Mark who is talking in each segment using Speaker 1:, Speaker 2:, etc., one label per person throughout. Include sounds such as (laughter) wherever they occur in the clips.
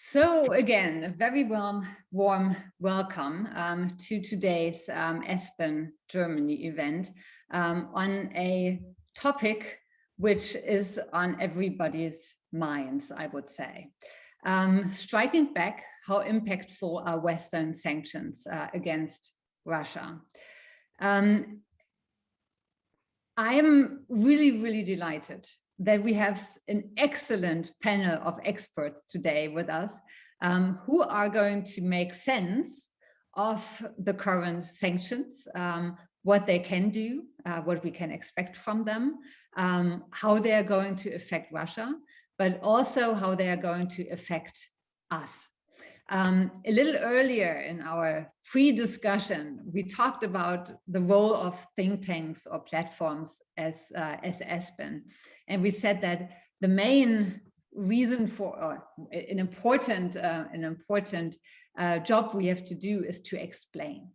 Speaker 1: So again, a very warm, warm welcome um, to today's um, Aspen Germany event um, on a topic which is on everybody's minds, I would say. Um, striking back, how impactful are Western sanctions uh, against Russia? Um, I'm really, really delighted that we have an excellent panel of experts today with us um, who are going to make sense of the current sanctions, um, what they can do, uh, what we can expect from them, um, how they are going to affect Russia, but also how they are going to affect us. Um, a little earlier in our pre-discussion, we talked about the role of think tanks or platforms as, uh, as Aspen. And we said that the main reason for an important, uh, an important uh, job we have to do is to explain.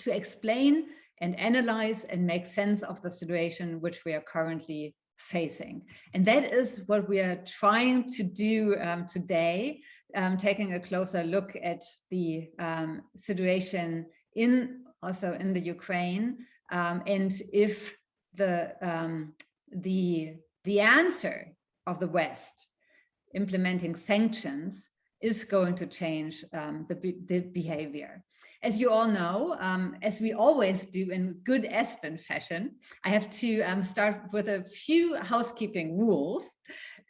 Speaker 1: To explain and analyze and make sense of the situation which we are currently facing. And that is what we are trying to do um, today, um, taking a closer look at the um, situation in also in the Ukraine um, and if the um, the the answer of the West implementing sanctions is going to change um, the, the, behavior. As you all know, um, as we always do in good Aspen fashion, I have to um, start with a few housekeeping rules.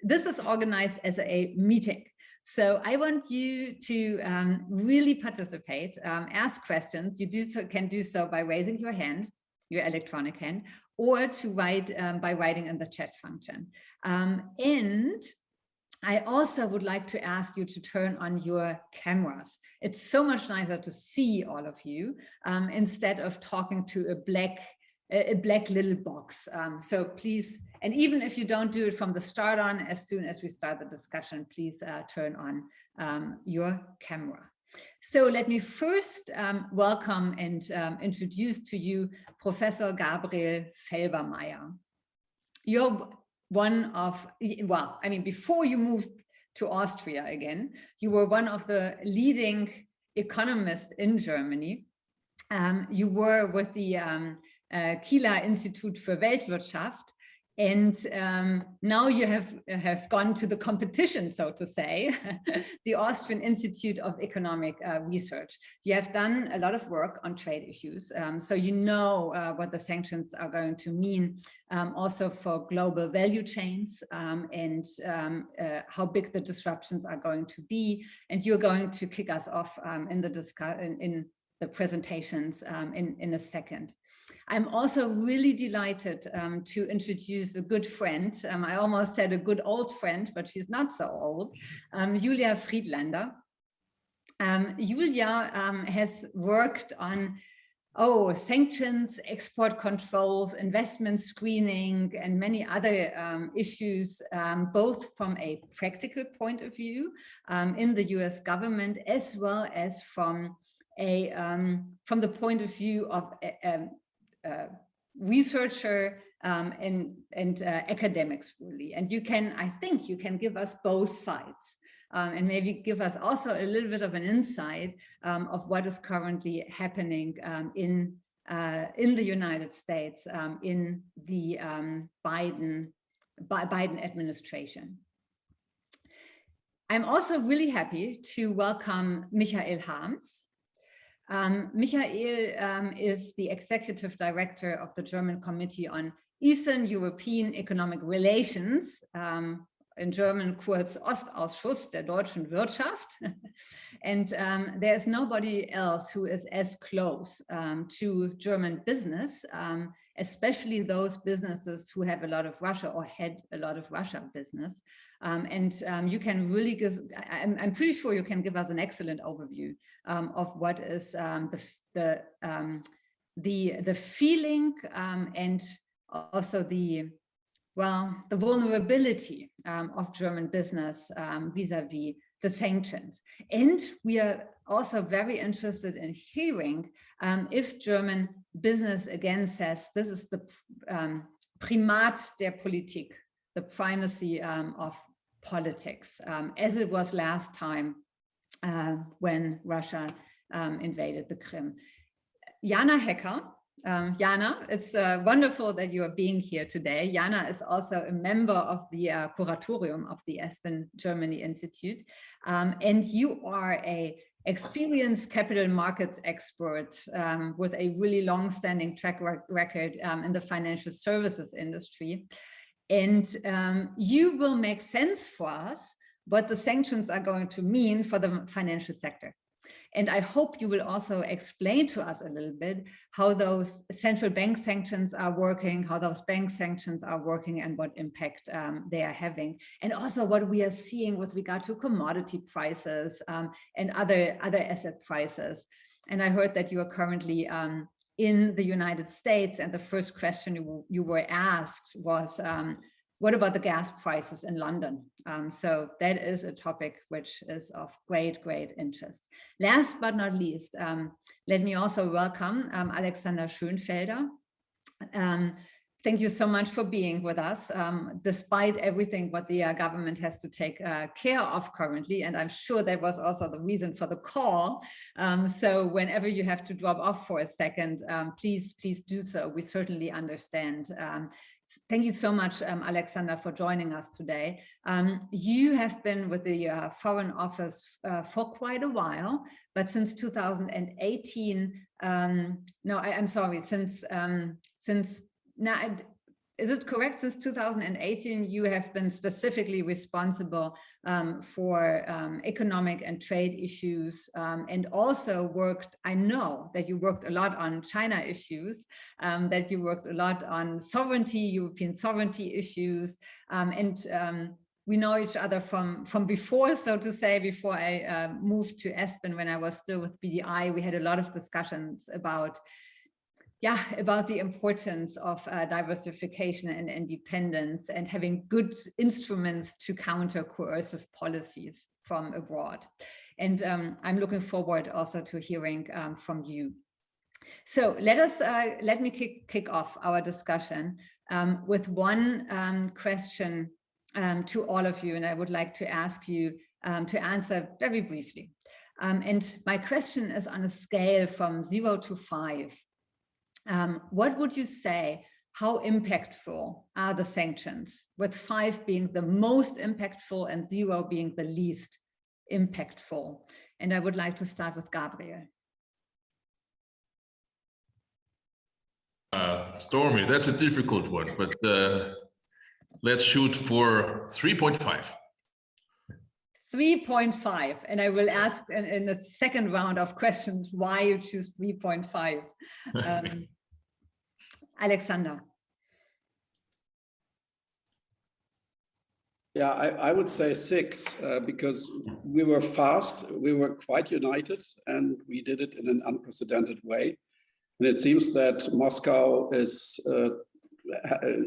Speaker 1: This is organized as a meeting. So I want you to um, really participate, um, ask questions. You do so, can do so by raising your hand, your electronic hand, or to write um, by writing in the chat function. Um, and I also would like to ask you to turn on your cameras. It's so much nicer to see all of you um, instead of talking to a black a black little box. Um, so please, and even if you don't do it from the start on, as soon as we start the discussion, please uh, turn on um, your camera. So let me first um, welcome and um, introduce to you Professor Gabriel Felbermayr. You're one of, well, I mean, before you moved to Austria again, you were one of the leading economists in Germany. Um, you were with the um, uh, Kieler Institute for Weltwirtschaft and um, now you have have gone to the competition, so to say, (laughs) the Austrian Institute of Economic uh, Research. You have done a lot of work on trade issues, um, so you know uh, what the sanctions are going to mean um, also for global value chains um, and um, uh, how big the disruptions are going to be. And you're going to kick us off um, in the discussion in, in the presentations in in a second. I'm also really delighted um, to introduce a good friend. Um, I almost said a good old friend, but she's not so old, um, Julia Friedlander. Um, Julia um, has worked on oh, sanctions, export controls, investment screening, and many other um, issues, um, both from a practical point of view um, in the US government, as well as from a um, from the point of view of researcher um, and, and uh, academics really. And you can, I think you can give us both sides um, and maybe give us also a little bit of an insight um, of what is currently happening um, in uh, in the United States um, in the um, Biden Biden administration. I'm also really happy to welcome Michael Harms. Um, Michael um, is the executive director of the German Committee on Eastern European Economic Relations, um, in German kurz Ostausschuss der deutschen Wirtschaft. (laughs) and um, there's nobody else who is as close um, to German business, um, especially those businesses who have a lot of Russia or had a lot of Russia business. And you can really give, I'm, I'm, pretty sure you can give us an excellent overview um, of what is um, the, the, um, the, the feeling um, and also the, well, the vulnerability of German business vis-a-vis -vis the sanctions. And we are also very interested in hearing if German business again says this is the Primat der Politik, the primacy um, of politics, um, as it was last time uh, when Russia um, invaded the Krim. Jana Hecker, um, Jana, it's uh, wonderful that you are being here today. Jana is also a member of the uh, curatorium of the Aspen Germany Institute, um, and you are a experienced capital markets expert um, with a really long-standing track record um, in the financial services industry. And um, you will make sense for us what the sanctions are going to mean for the financial sector. And I hope you will also explain to us a little bit how those central bank sanctions are working, how those bank sanctions are working and what impact um, they are having. And also what we are seeing with regard to commodity prices um, and other, other asset prices. And I heard that you are currently um, in the United States and the first question you, you were asked was, um, what about the gas prices in London? Um, so that is a topic which is of great, great interest. Last but not least, um, let me also welcome um, Alexander Schönfelder. Um, thank you so much for being with us, um, despite everything what the uh, government has to take uh, care of currently. And I'm sure that was also the reason for the call. Um, so whenever you have to drop off for a second, please, please do so. We certainly understand Thank you so much, um, Alexander, for joining us today. Um, you have been with the uh, Foreign Office uh, for quite a while, but since 2018, um, no, I, am sorry, since um, since now is it correct? Since 2018 you have been specifically responsible um, for um, economic and trade issues um, and also worked i know that you worked a lot on china issues um, that you worked a lot on sovereignty european sovereignty issues um, and um, we know each other from from before so to say before i uh, moved to aspen when i was still with bdi we had a lot of discussions about yeah, about the importance of uh, diversification and independence and having good instruments to counter coercive policies from abroad. And um, I'm looking forward also to hearing um, from you. So let us uh, let me kick, kick off our discussion um, with one um, question um, to all of you, and I would like to ask you um, to answer very briefly. and my question is on a scale from zero to five. Um, what would you say, how impactful are the sanctions, with five being the most impactful and zero being the least impactful? And I would like to start with Gabriel.
Speaker 2: Uh, Stormy, that's a difficult one, but uh, let's shoot for 3.5.
Speaker 1: 3.5 and I will ask in, in, the second round of questions why you choose 3.5. (laughs) Um, Alexander.
Speaker 3: Yeah, I, I would say six uh, because we were fast, we were quite united and we did it in an unprecedented way. And it seems that Moscow is, uh,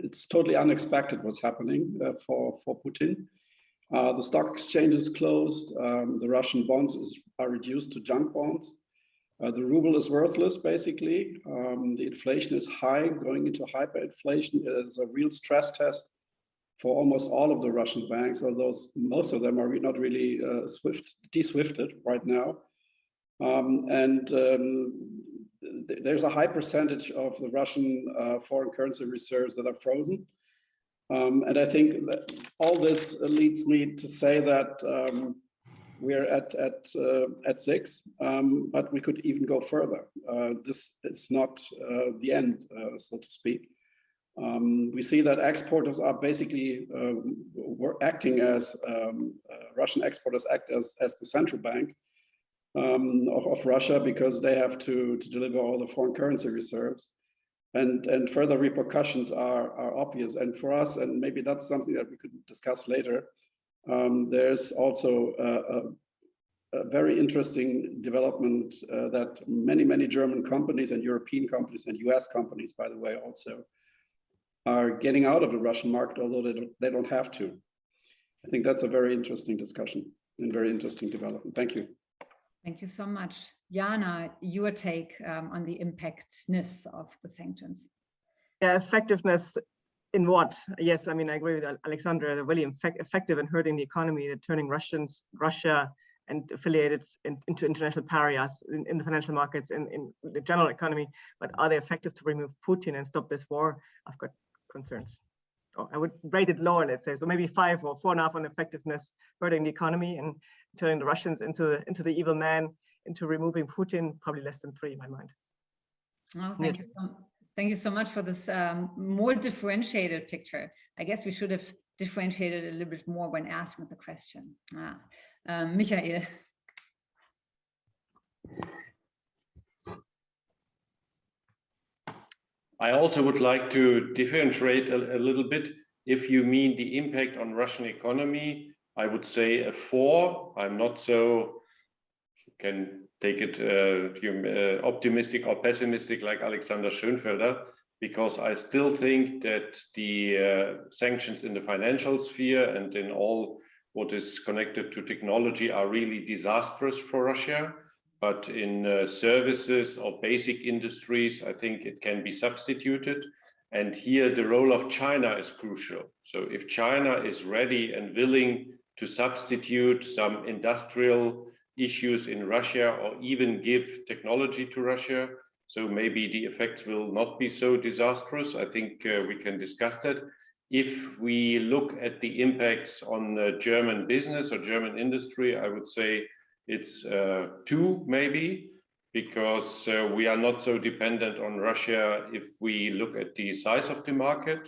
Speaker 3: it's totally unexpected what's happening uh, for, for Putin. Uh, the stock exchange is closed. Um, the Russian bonds is, are reduced to junk bonds. Uh, the ruble is worthless, basically. Um, the inflation is high, going into hyperinflation is a real stress test for almost all of the Russian banks, although most of them are not really uh, swift, de-swifted right now. Um, and um, th there's a high percentage of the Russian uh, foreign currency reserves that are frozen. Um, and I think that all this leads me to say that um, we're at at uh, at six, um, but we could even go further. Uh, this is not uh, the end, uh, so to speak. Um, we see that exporters are basically uh, acting as um, uh, Russian exporters act as as the central bank um, of, of Russia because they have to to deliver all the foreign currency reserves and and further repercussions are are obvious. And for us and maybe that's something that we could discuss later um, there's also a, a, very interesting development uh, that many many german companies and european companies and us companies by the way also are getting out of the russian market although they don't, they don't have to. I think that's a very interesting discussion and very interesting development. Thank you.
Speaker 1: Thank you so much. Jana, your take um, on the impactness of the sanctions.
Speaker 4: Yeah, effectiveness in what? Yes, I mean, I agree with Alexander, they're really effect effective in hurting the economy, they're turning Russians, Russia and affiliated in, into international pariahs in, in, the financial markets, in, in the general economy, but are they effective to remove Putin and stop this war? I've got concerns. Oh, I would rate it lower, let's say, so maybe five or four and a half on effectiveness, hurting the economy and turning the Russians into into the evil man, into removing Putin, probably less than three in my mind.
Speaker 1: Oh, thank, yeah. you so, thank you so much for this um, more differentiated picture. I guess we should have differentiated a little bit more when asking the question. Ah, um, Michael.
Speaker 5: I also would like to differentiate a, a, little bit. If you mean the impact on Russian economy, I would say a four. I'm not so, you can take it uh, uh, optimistic or pessimistic like Alexander Schönfelder, because I still think that the uh, sanctions in the financial sphere and in all what is connected to technology are really disastrous for Russia. But in uh, services or basic industries, I think it can be substituted. And here the role of China is crucial. So if China is ready and willing to substitute some industrial issues in Russia or even give technology to Russia, so maybe the effects will not be so disastrous. I think uh, we can discuss that. If we look at the impacts on uh, German business or German industry, I would say it's uh, two maybe, because uh, we are not so dependent on Russia if we look at the size of the market.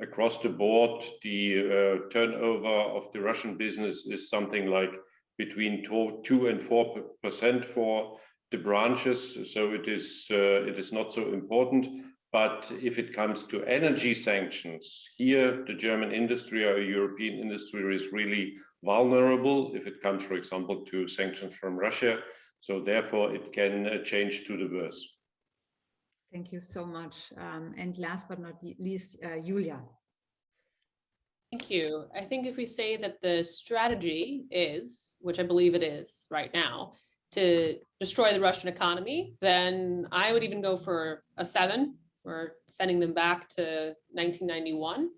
Speaker 5: Across the board, the uh, turnover of the Russian business is something like between two, and four percent for the branches, so it is uh, it is not so important. But if it comes to energy sanctions, here the German industry or European industry is really vulnerable if it comes, for example, to sanctions from Russia. So therefore, it can uh, change to the worse.
Speaker 1: Thank you so much. Um, and last but not least, uh, Julia.
Speaker 6: Thank you. I think if we say that the strategy is, which I believe it is right now, to destroy the Russian economy, then I would even go for a seven. We're sending them back to 1991.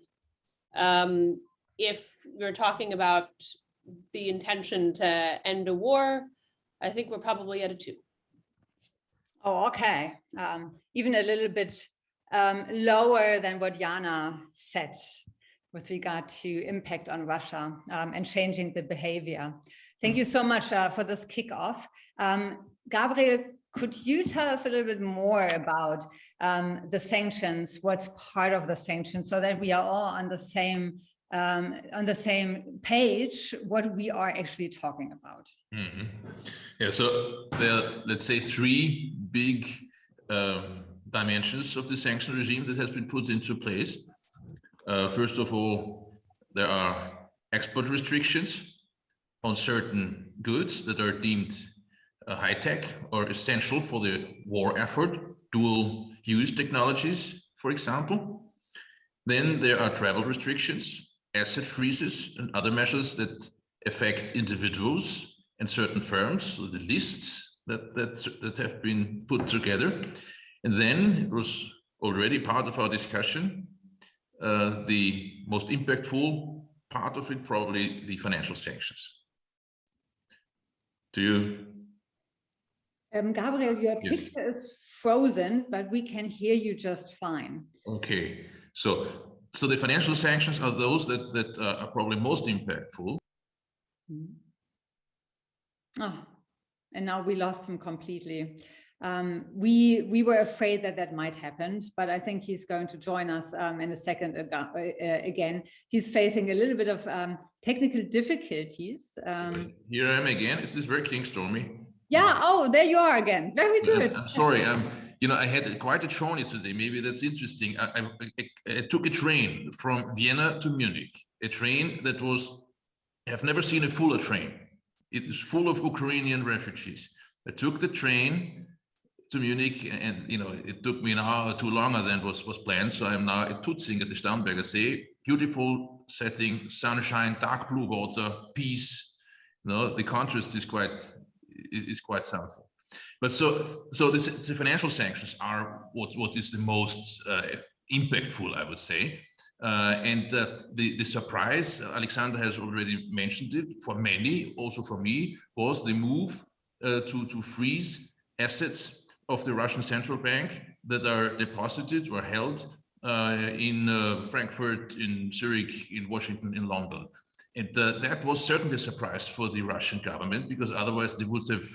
Speaker 6: Um, if you're talking about the intention to end a war, I think we're probably at a two.
Speaker 1: Oh, okay. Um, even a little bit um, lower than what Jana said with regard to impact on Russia um, and changing the behavior. Thank you so much uh, for this kickoff. Um, Gabriel, could you tell us a little bit more about um, the sanctions, what's part of the sanctions, so that we are all on the same um, on the same page what we are actually talking about.
Speaker 2: Mm -hmm. Yeah, so there are, let's say, three big um, dimensions of the sanction regime that has been put into place. Uh, first of all, there are export restrictions on certain goods that are deemed uh, high-tech or essential for the war effort, dual use technologies, for example. Then there are travel restrictions asset freezes and other measures that affect individuals and certain firms, so the lists that, that, that have been put together. And then it was already part of our discussion, uh, the most impactful part of it, probably the financial sanctions. Do you?
Speaker 1: Um, Gabriel, your yes. picture is frozen, but we can hear you just fine.
Speaker 2: Okay, so so the financial sanctions are those that that uh, are probably most impactful.
Speaker 1: Mm. Oh, and now we lost him completely. Um, we we were afraid that that might happen, but I think he's going to join us um, in a second uh, again. He's facing a little bit of um, technical difficulties. Um.
Speaker 2: Here I am again. Is this working, Stormy?
Speaker 1: Yeah. Oh, there you are again. Very good.
Speaker 2: I'm sorry. I'm you know, I had quite a journey today. Maybe that's interesting. I, I, I, took a train from Vienna to Munich, a train that was, I've never seen a fuller train. It is full of Ukrainian refugees. I took the train to Munich and, you know, it took me an hour or two longer than was, was planned. So I'm now at Tutzing at the Starnberger See. Beautiful setting, sunshine, dark blue water, peace. You know, the contrast is quite, is quite something. But so so this, the financial sanctions are what what is the most uh, impactful, I would say. Uh, and uh, the, the surprise, Alexander has already mentioned it, for many, also for me, was the move uh, to, to freeze assets of the Russian central bank that are deposited or held uh, in uh, Frankfurt, in Zurich, in Washington, in London. And uh, that was certainly a surprise for the Russian government because otherwise they would have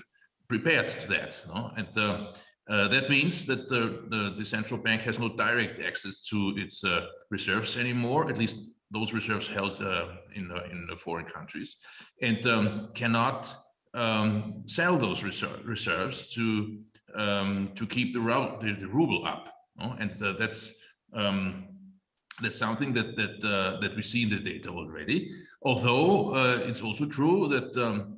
Speaker 2: prepared to that. No? And uh, that means that the, the, central bank has no direct access to its uh, reserves anymore, at least those reserves held uh, in, in foreign countries, and um, cannot um, sell those reserve, reserves to um, to keep the, the, the, ruble up. No? And uh, that's um, that's something that that uh, that we see in the data already. Although uh, it's also true that um,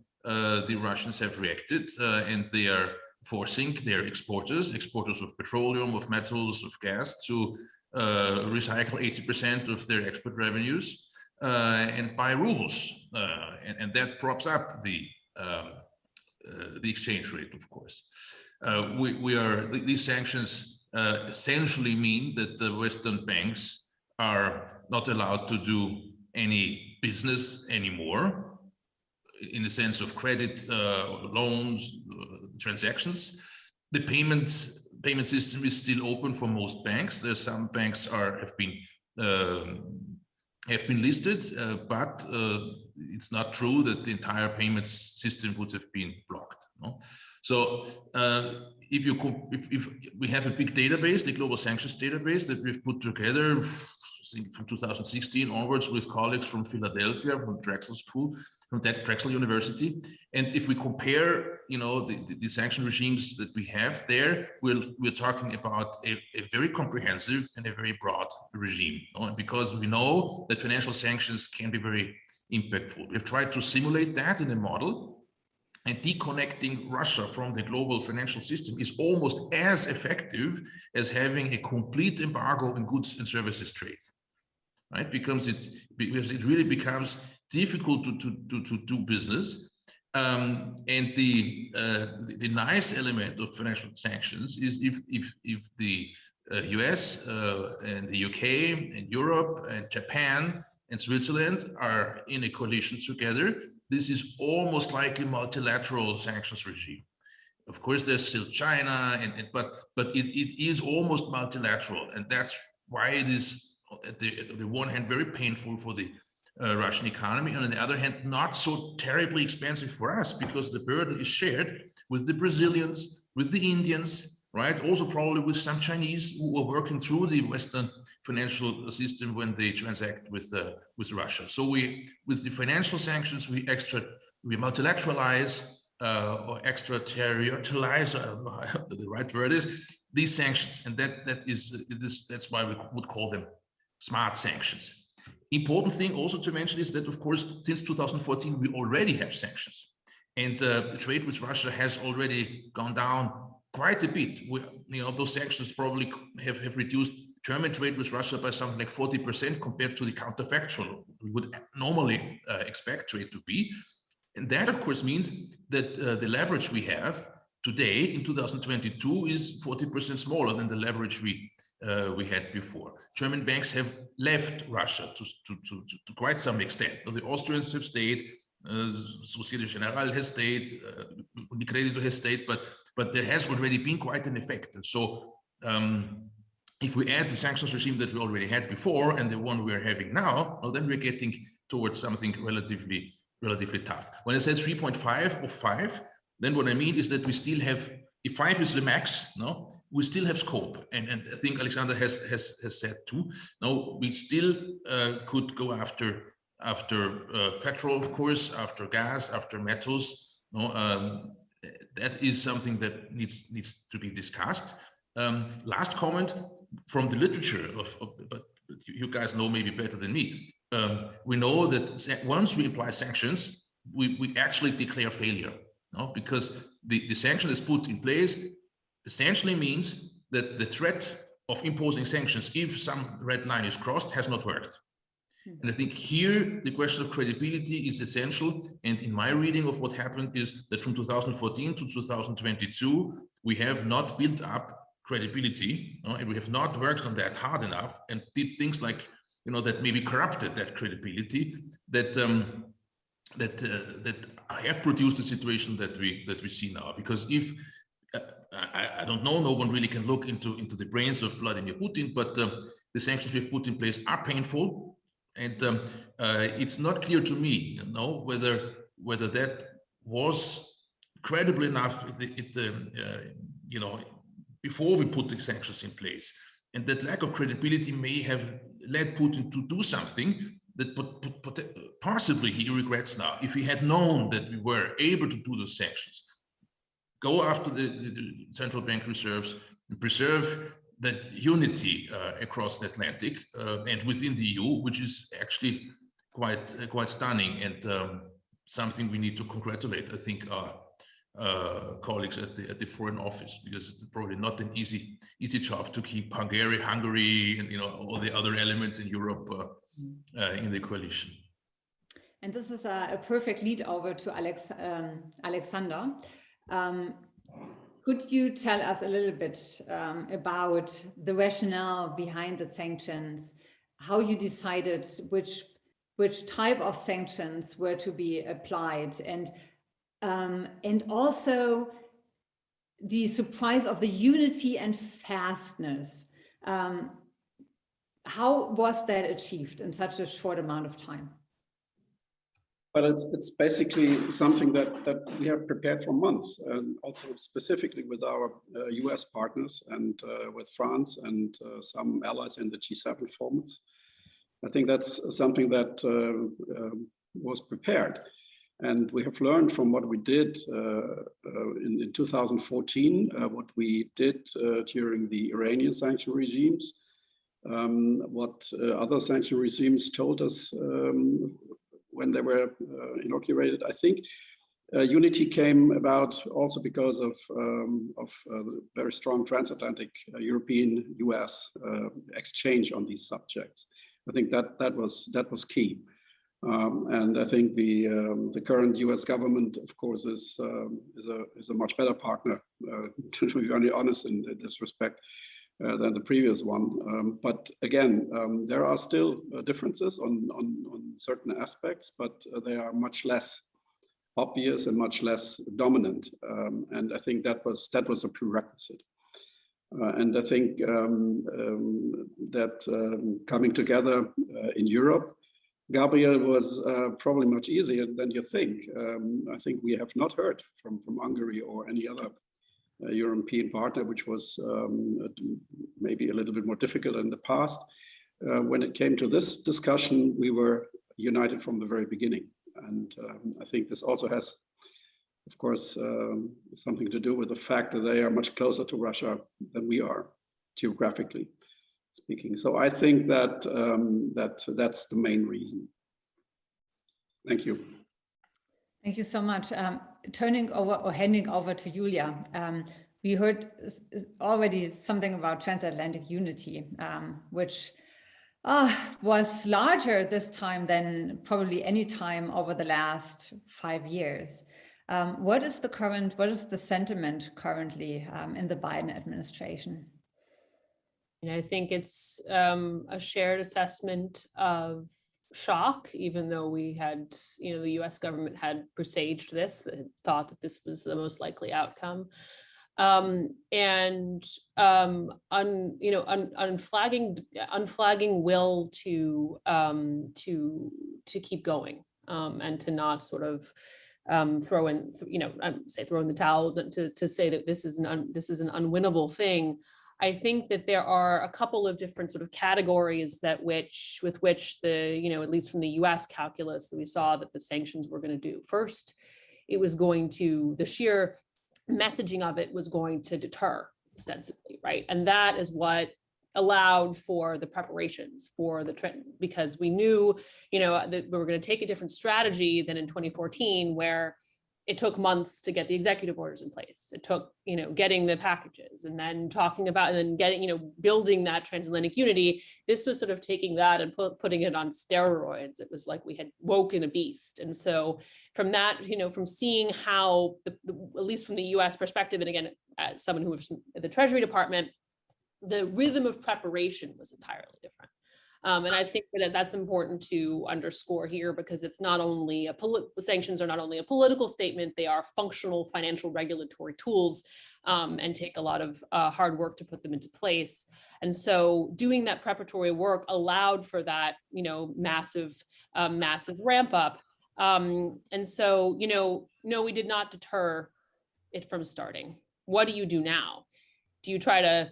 Speaker 2: the Russians have reacted and they are forcing their exporters, exporters of petroleum, of metals, of gas, to uh, recycle 80% of their export revenues uh, and buy rubles. Uh, and, and, that props up the, um, uh, the exchange rate, of course. Uh, we, we are, these sanctions uh, essentially mean that the Western banks are not allowed to do any business anymore in the sense of credit, loans, transactions. The payments payment system is still open for most banks. Some banks are have been um, have been listed, uh, but uh, it's not true that the entire payments system would have been blocked. No? So uh, if you if, if, we have a big database, the global sanctions database that we've put together from 2016 onwards with colleagues from Philadelphia, from Drexel School, from that Drexel University. And if we compare, you know, the, the, the sanction regimes that we have there, we're, we're talking about a, a very comprehensive and a very broad regime. You know? Because we know that financial sanctions can be very impactful. We've tried to simulate that in a model and deconnecting Russia from the global financial system is almost as effective as having a complete embargo in goods and services trade, right? Because it because it really becomes difficult to, to, to, to do business. Um, and the, uh, the, the nice element of financial sanctions is if if if the uh, US uh, and the UK and Europe and Japan and Switzerland are in a coalition together, this is almost like a multilateral sanctions regime. Of course, there's still China, and, and but but it, it is almost multilateral, and that's why it is at the, at the one hand very painful for the uh, Russian economy, and on the other hand, not so terribly expensive for us because the burden is shared with the Brazilians, with the Indians, right? Also probably with some Chinese who are working through the Western financial system when they transact with uh, with Russia. So we, with the financial sanctions, we extra, we multilateralize uh, or extraterritorialize, uh, (laughs) the right word is, these sanctions, and that that is this. That's why we would call them smart sanctions. Important thing also to mention is that, of course, since 2014, we already have sanctions. And uh, the trade with Russia has already gone down quite a bit. We, you know, those sanctions probably have, have reduced German trade with Russia by something like 40% compared to the counterfactual we would normally uh, expect trade to be. And that, of course, means that uh, the leverage we have today in 2022 is 40% smaller than the leverage we uh, we had before. German banks have left Russia to, to, to, to quite some extent. The Austrians have stayed, uh, Societe Generale has stayed, uh, Unicredit has stayed, but but there has already been quite an effect. And so um, if we add the sanctions regime that we already had before and the one we're having now, well, then we're getting towards something relatively relatively tough. When I say 3.5 or 5, then what I mean is that we still have, if 5 is the max, no, we still have scope. And, and I think Alexander has, has, has said too, no, we still uh, could go after after uh, petrol, of course, after gas, after metals. No, um, that is something that needs needs to be discussed. Um, last comment from the literature of, of, but you guys know maybe better than me. Um, we know that once we apply sanctions, we, we actually declare failure, no? because the, the sanction is put in place essentially means that the threat of imposing sanctions, if some red line is crossed, has not worked. Hmm. And I think here the question of credibility is essential. And in my reading of what happened is that from 2014 to 2022, we have not built up credibility and we have not worked on that hard enough and did things like you know, that maybe corrupted that credibility that um, that uh, that have produced the situation that we that we see now. Because if uh, I, I, don't know, no one really can look into into the brains of Vladimir Putin, but um, the sanctions we've put in place are painful, and um, uh, it's not clear to me, you know, whether whether that was credible enough. It, it um, uh, you know, before we put the sanctions in place, and that lack of credibility may have led Putin to do something that possibly he regrets now. If he had known that we were able to do those sanctions, go after the, the, the central bank reserves and preserve that unity uh, across the Atlantic uh, and within the EU, which is actually quite uh, quite stunning and um, something we need to congratulate. I think our colleagues at the at the foreign office because it's probably not an easy easy job to keep Hungary, Hungary, and you know all the other elements in Europe in the coalition.
Speaker 1: And this is a, a perfect lead over to Alex um, Alexander. Um, could you tell us a little bit um, about the rationale behind the sanctions, how you decided which which type of sanctions were to be applied, and um, and also the surprise of the unity and fastness. Um, how was that achieved in such a short amount of time?
Speaker 3: But it's it's basically something that that we have prepared for months, and also specifically with our uh, U.S. partners and uh, with France and uh, some allies in the G7 formats. I think that's something that uh, um, was prepared. And we have learned from what we did uh, uh, in, in, 2014, uh, what we did during the Iranian sanction regimes, um, what other sanction regimes told us um, when they were uh, inaugurated. I think unity came about also because of, um, of very strong transatlantic European-US exchange on these subjects. I think that that was that was key. Um, and I think the um, the current U.S. government, of course, is um, is a is a much better partner, uh, (laughs) to be honest in, in this respect, uh, than the previous one. Um, but again, um, there are still uh, differences on, on on certain aspects, but uh, they are much less obvious and much less dominant. Um, and I think that was that was a prerequisite. Uh, and I think that coming together uh, in Europe Gabriel was uh, probably much easier than you think. Um, I think we have not heard from, from Hungary or any other European partner, which was um, maybe a little bit more difficult in the past. Uh, when it came to this discussion, we were united from the very beginning. And um, I think this also has, of course, um, something to do with the fact that they are much closer to Russia than we are geographically speaking. So I think that um, that that's the main reason. Thank you.
Speaker 1: Thank you so much. Um, turning over or handing over to Julia. Um, we heard already something about transatlantic unity, um, which uh, was larger this time than probably any time over the last five years. Um, what is the current, what is the sentiment currently um, in the Biden administration?
Speaker 6: And I think it's um, a shared assessment of shock, even though we had, you know, the US government had presaged this, thought that this was the most likely outcome. Um, and um, un, you know, un, unflagging, unflagging will to um, to to keep going um, and to not sort of um, throw in, you know, say throw in the towel to to say that this is an un, this is an unwinnable thing. I think that there are a couple of different sort of categories that which with which the, you know, at least from the US calculus that we saw that the sanctions were going to do. First, it was going to, the sheer messaging of it was going to deter ostensibly, right? And that is what allowed for the preparations for the because we knew, you know, that we were going to take a different strategy than in 2014 where it took months to get the executive orders in place. It took, you know, getting the packages and then talking about and then getting, you know, building that transatlantic unity. This was sort of taking that and pu putting it on steroids. It was like we had woken a beast. And so from that, you know, from seeing how, the, the at least from the US perspective, and again, as someone who was at the Treasury Department, the rhythm of preparation was entirely different. Um, and I think that that's important to underscore here because it's not only a sanctions are not only a political statement, they are functional financial regulatory tools um, and take a lot of uh, hard work to put them into place. And so doing that preparatory work allowed for that, you know, massive, um, massive ramp up. Um, and so, you know, no, we did not deter it from starting. What do you do now? Do you try to uh,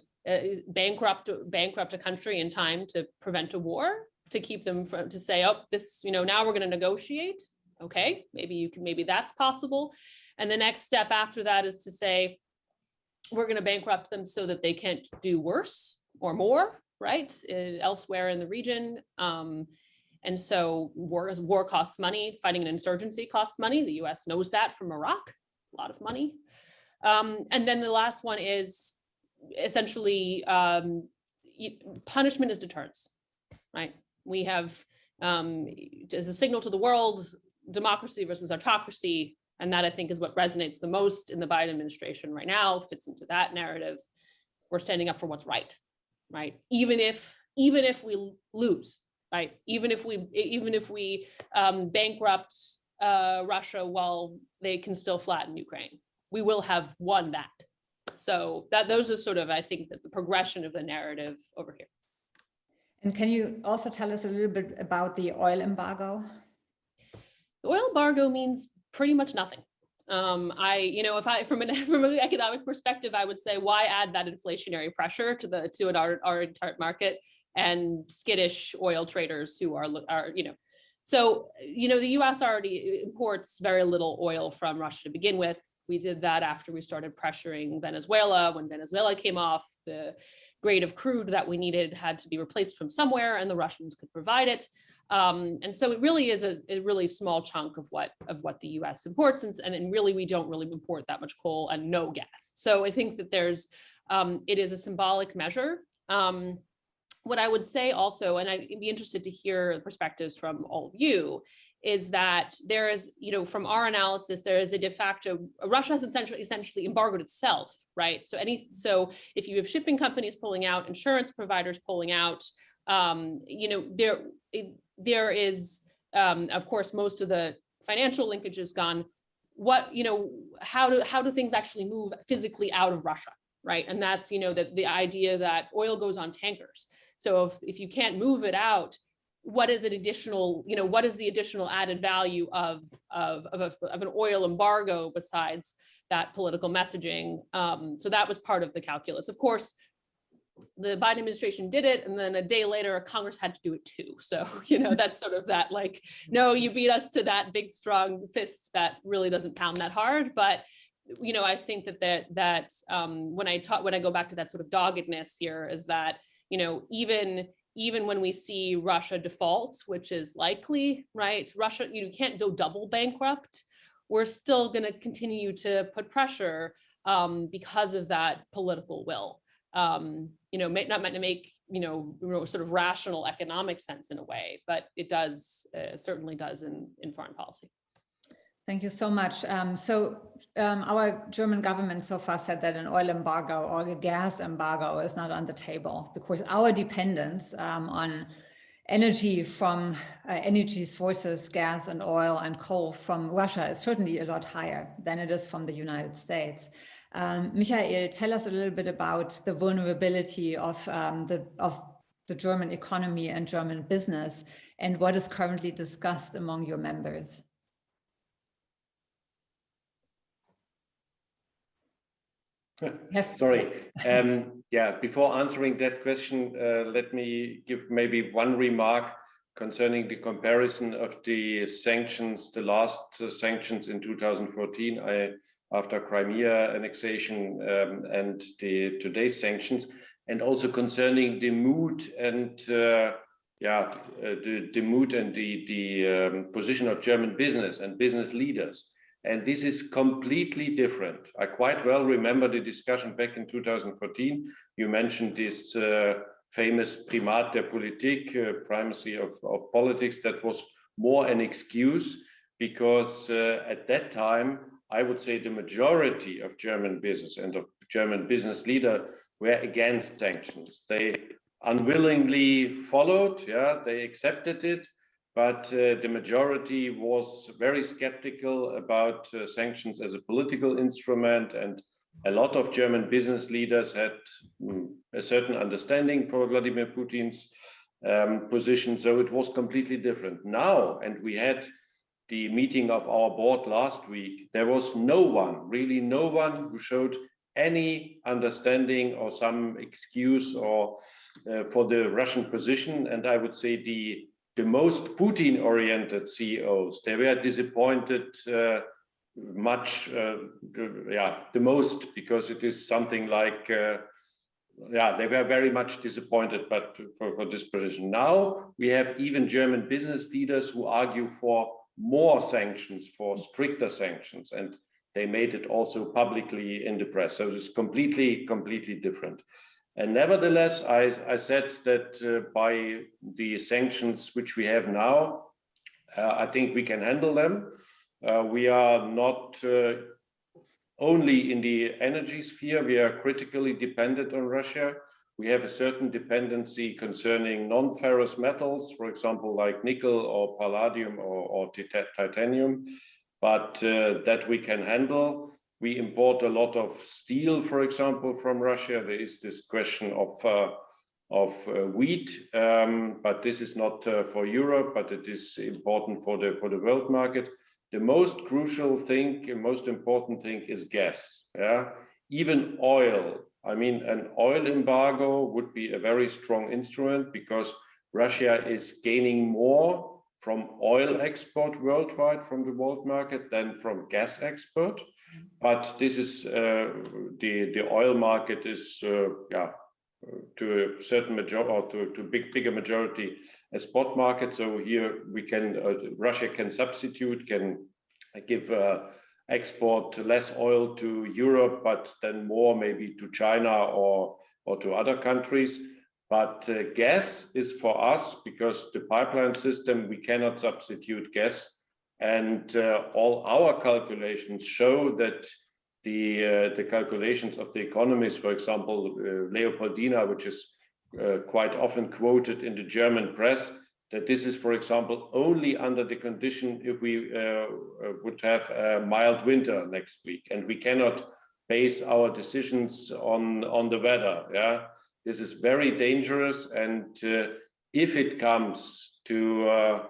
Speaker 6: bankrupt bankrupt a country in time to prevent a war to keep them from to say oh this you know now we're going to negotiate. Okay maybe you can maybe that's possible. And the next step after that is to say we're going to bankrupt them so that they can't do worse or more right uh, elsewhere in the region. Um, and so war war costs money. Fighting an insurgency costs money. The us knows that from iraq. A lot of money. Um, and then the last one is essentially um, punishment is deterrence, right? We have um, as a signal to the world, democracy versus autocracy. And that I think is what resonates the most in the Biden administration right now, fits into that narrative. We're standing up for what's right, right? Even if even if we lose, right? Even if we even if we um, bankrupt uh, Russia while they can still flatten Ukraine, we will have won that so that those are sort of, I think, the progression of the narrative over here.
Speaker 1: And can you also tell us a little bit about the oil embargo?
Speaker 6: The oil embargo means pretty much nothing. Um, I, you know, if I, from an, (laughs) from an economic perspective, I would say, why add that inflationary pressure to the, to an, our, our entire market and skittish oil traders who are, are, you know, so, you know, the US already imports very little oil from Russia to begin with. We did that after we started pressuring Venezuela. When Venezuela came off, the grade of crude that we needed had to be replaced from somewhere and the Russians could provide it. Um, and so it really is a, a, really small chunk of what of what the US imports and, and really we don't really import that much coal and no gas. So I think that there's um, it is a symbolic measure. Um, what I would say also, and I'd be interested to hear perspectives from all of you, is that there is, you know, from our analysis, there is a de facto, Russia has essentially, essentially embargoed itself, right? So any, so if you have shipping companies pulling out, insurance providers pulling out, um, you know, there, there is, um, of course, most of the financial linkage is gone. What, you know, how do, how do things actually move physically out of Russia, right? And that's, you know, that the idea that oil goes on tankers. So if, if you can't move it out, what is an additional, you know, what is the additional added value of, of, of, a, of an oil embargo besides that political messaging? Um, so that was part of the calculus. Of course, the Biden administration did it, and then a day later, Congress had to do it too. (laughs) So, you know, that's sort of that like, no, you beat us to that big, strong fist that really doesn't pound that hard. But, you know, I think that that, that um, when I talk, when I go back to that sort of doggedness here is that, you know, even even when we see Russia default, which is likely, right? Russia, you can't go double bankrupt. We're still going to continue to put pressure um, because of that political will. Um, you know, may, not meant to make you know sort of rational economic sense in a way, but it does uh, certainly does in in foreign policy.
Speaker 1: Thank you so much. Um, so um, our German government so far said that an oil embargo or a gas embargo is not on the table because our dependence um, on energy from uh, energy sources, gas and oil and coal from Russia is certainly a lot higher than it is from the United States. Um, Michael, tell us a little bit about the vulnerability of um, the of the German economy and German business and what is currently discussed among your members.
Speaker 5: Sorry. Um, yeah, before answering that question, uh, let me give maybe one remark concerning the comparison of the sanctions, the last uh, sanctions in 2014 I, after Crimea annexation um, and the today's sanctions, and also concerning the mood and uh, yeah, uh, the, the mood and the, the um, position of German business and business leaders. And this is completely different. I quite well remember the discussion back in 2014. You mentioned this uh, famous primat der Politik, uh, primacy of, of politics, that was more an excuse because uh, at that time, I would say the majority of German business and of German business leader were against sanctions. They unwillingly followed. Yeah, they accepted it, but uh, the majority was very skeptical about uh, sanctions as a political instrument and a lot of German business leaders had mm, a certain understanding for Vladimir Putin's um, position. So it was completely different now. And we had the meeting of our board last week. There was no one, really no one who showed any understanding or some excuse or uh, for the Russian position. And I would say the the most Putin oriented CEOs, they were disappointed uh, much, uh, yeah, the most, because it is something like, uh, yeah, they were very much disappointed, but for, for this position. Now we have even German business leaders who argue for more sanctions, for stricter sanctions, and they made it also publicly in the press. So it's completely, completely different. And nevertheless, I, I said that uh, by the sanctions which we have now, uh, I think we can handle them. Uh, we are not uh, only in the energy sphere, we are critically dependent on Russia. We have a certain dependency concerning non-ferrous metals, for example, like nickel or palladium or, or titanium, but uh, that we can handle. We import a lot of steel, for example, from Russia. There is this question of uh, of uh, wheat, um, but this is not uh, for Europe, but it is important for the for the world market the most crucial thing, most important thing is gas. Yeah, even oil. I mean, an oil embargo would be a very strong instrument because Russia is gaining more from oil export worldwide from the world market than from gas export. But this is uh, the the oil market is uh, yeah to a certain majority or to, to big bigger majority a spot market. So here we can uh, Russia can substitute, can give uh, export less oil to Europe, but then more maybe to China or or to other countries. But uh, gas is for us because the pipeline system we cannot substitute gas, and uh, all our calculations show that the uh, the calculations of the economists, for example, uh, Leopoldina, which is quite often quoted in the German press, that this is, for example, only under the condition if we would have a mild winter next week, and we cannot base our decisions on on the weather. Yeah, this is very dangerous, and if it comes to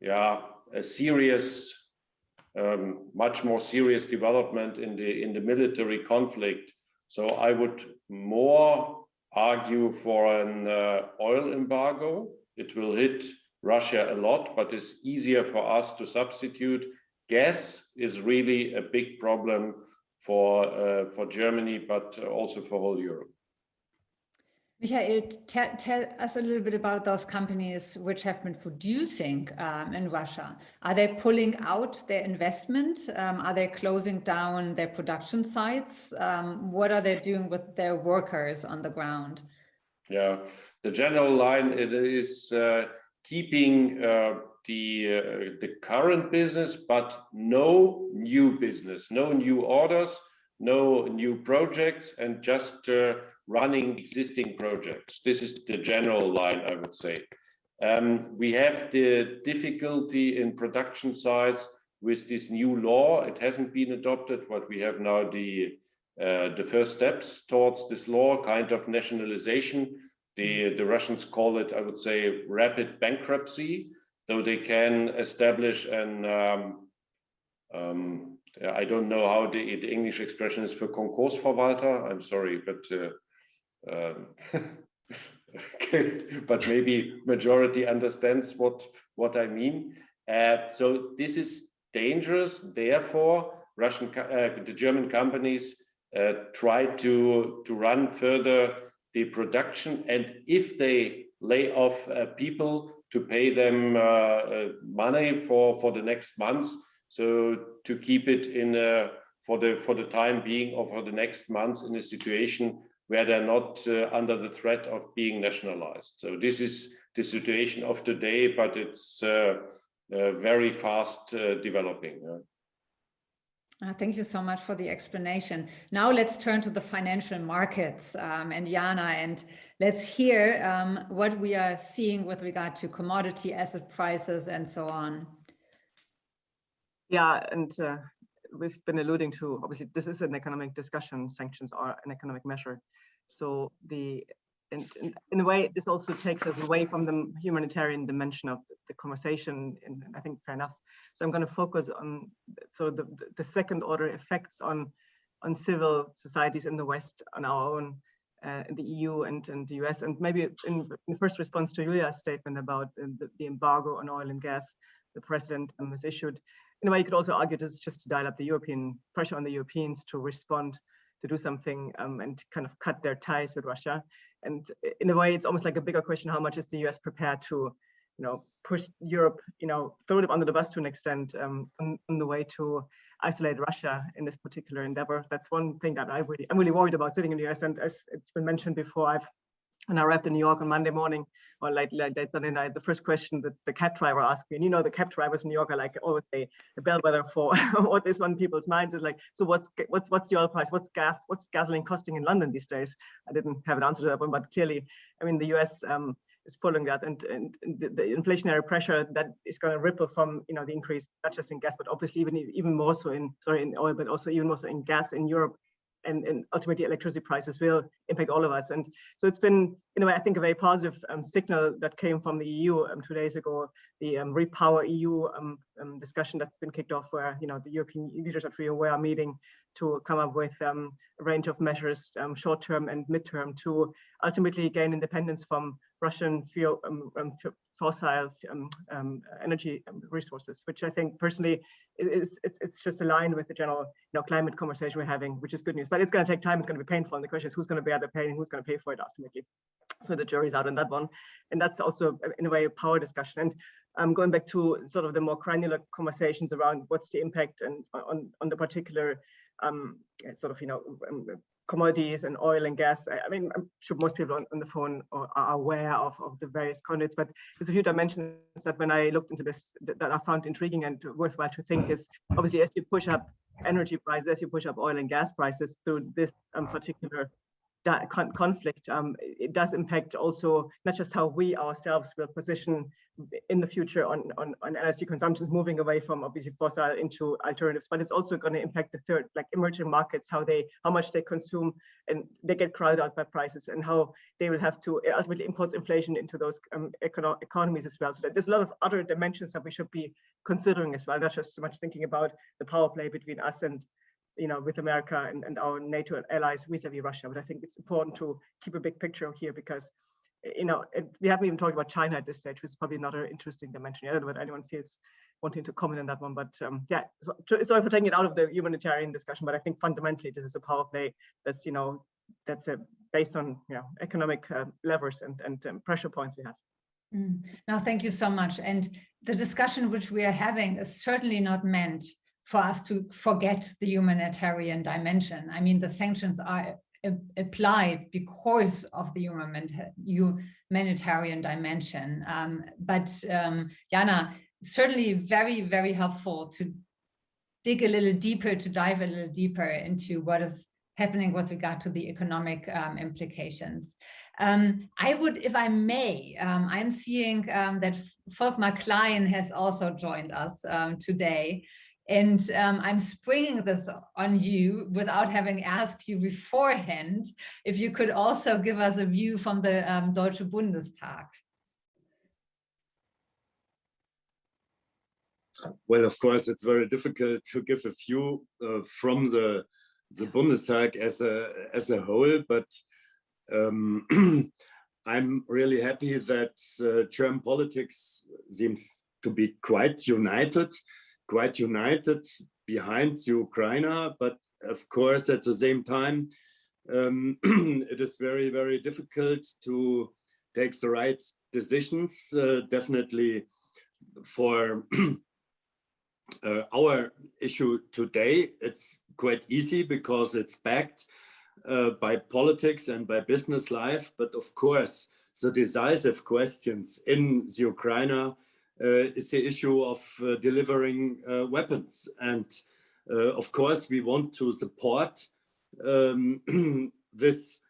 Speaker 5: yeah a serious um, much more serious development in the in the military conflict. So I would more argue for an uh, oil embargo. It will hit Russia a lot, but it's easier for us to substitute. Gas is really a big problem for uh, for Germany, but also for whole Europe.
Speaker 1: Michael, tell, tell us a little bit about those companies which have been producing um, in Russia. Are they pulling out their investment? Um, are they closing down their production sites? Um, what are they doing with their workers on the ground?
Speaker 5: Yeah, the general line it is uh, keeping uh, the uh, the current business, but no new business, no new orders, no new projects, and just uh, running existing projects. This is the general line, I would say. Um, we have the difficulty in production sites with this new law. It hasn't been adopted, but we have now the uh, the first steps towards this law, kind of nationalization. The, the Russians call it, I would say, rapid bankruptcy, though they can establish an, um, um, I don't know how the, the, English expression is for Konkursverwalter. I'm sorry, but uh, um, (laughs) but maybe majority understands what what I mean. Uh, so this is dangerous. Therefore, Russian uh, the German companies uh, try to to run further the production, and if they lay off uh, people to pay them uh, uh, money for for the next months, so to keep it in a for the for the time being or for the next months in a situation where they're not uh, under the threat of being nationalized. So this is the situation of today, but it's uh, uh, very fast uh, developing.
Speaker 1: Uh, thank you so much for the explanation. Now let's turn to the financial markets um, and Jana, and let's hear um, what we are seeing with regard to commodity asset prices and so on.
Speaker 4: Yeah, and uh, we've been alluding to, obviously, this is an economic discussion, sanctions are an economic measure. So the in a way, this also takes us away from the humanitarian dimension of the conversation, and I think fair enough. So I'm going to focus on sort of the, the second order effects on on civil societies in the West, on our own, uh, in the EU and, and the US, and maybe in, in first response to Julia's statement about the, the, embargo on oil and gas the president um, has issued. In a way, you could also argue this is just to dial up the European pressure on the Europeans to respond to do something um, and kind of cut their ties with Russia. And in a way, it's almost like a bigger question, how much is the US prepared to, you know, push Europe, you know, throw it under the bus to an extent um, on, on, the way to isolate Russia in this particular endeavor. That's one thing that I really, I'm really worried about sitting in the US. And as it's been mentioned before, I've when I arrived in New York on Monday morning or late, late, late Sunday night, the first question that the cab driver asked me, and you know, the cab drivers in New York are like always a, a bellwether for (laughs) what is on people's minds is like, so what's what's what's the oil price? What's gas? What's gasoline costing in London these days? I didn't have an answer to that one, but clearly, I mean, the US um, is following that, and, and the, the, inflationary pressure that is going to ripple from you know the increase not just in gas, but obviously even even more so in sorry in oil, but also even more so in gas in Europe and, and, ultimately electricity prices will impact all of us. And so it's been, in a way, I think a very positive um, signal that came from the EU um, two days ago, the um, Repower EU um, um, discussion that's been kicked off where, you know, the European leaders at Rio were meeting to come up with a range of measures, short-term and mid-term, to ultimately gain independence from Russian fuel, fossil um, um, energy um, resources, which I think personally is it's, it's just aligned with the general you know climate conversation we're having, which is good news. But it's going to take time. It's going to be painful, and the question is who's going to bear the pain and who's going to pay for it ultimately. So the jury's out on that one, and that's also in a way a power discussion. And um, going back to sort of the more granular conversations around what's the impact and on on the particular um, sort of you know um, commodities and oil and gas. I, mean, I'm sure most people on, on the phone are, are aware of, of the various conduits, but there's a few dimensions that when I looked into this that, that I found intriguing and worthwhile to think is obviously as you push up energy prices, as you push up oil and gas prices through this um, particular con conflict, um, it does impact also not just how we ourselves will position in the future on, on, on energy consumptions, moving away from obviously fossil into alternatives, but it's also going to impact the third, like emerging markets, how they, how much they consume and they get crowded out by prices and how they will have to ultimately import inflation into those um, econo economies as well. So there's a lot of other dimensions that we should be considering as well, not just so much thinking about the power play between us and you know, with America and, and our NATO allies vis-a-vis -vis Russia. But I think it's important to keep a big picture here because, you know, it, we haven't even talked about China at this stage, which is probably another interesting dimension. I don't know whether anyone feels wanting to comment on that one, but um, yeah, so, sorry for taking it out of the humanitarian discussion, but I think fundamentally this is a power play that's, you know, that's a, based on, you know, economic uh, levers and, and um, pressure points we have.
Speaker 1: Mm. Now, thank you so much. And the discussion which we are having is certainly not meant for us to forget the humanitarian dimension. I mean, the sanctions are applied because of the humanitarian dimension. Um, but um, Jana, certainly very, very helpful to dig a little deeper, to dive a little deeper into what is happening with regard to the economic um, implications. Um, I would, if I may, um, I'm seeing um, that Volkmar Klein has also joined us um, today. And um, I'm springing this on you without having asked you beforehand, if you could also give us a view from the um, Deutsche Bundestag.
Speaker 7: Well, of course, it's very difficult to give a view uh, from the the Bundestag as a as a whole, but um, (clears throat) I'm really happy that uh, German politics seems to be quite united quite united behind the Ukraine, but of course, at the same time, um, (clears throat) it is very, very difficult to take the right decisions. Uh, definitely for (clears throat) uh, our issue today, it's quite easy because it's backed uh, by politics and by business life. But of course, the decisive questions in the Ukraine is the issue of uh, delivering uh, weapons. And uh, of course, we want to support um, (clears throat) this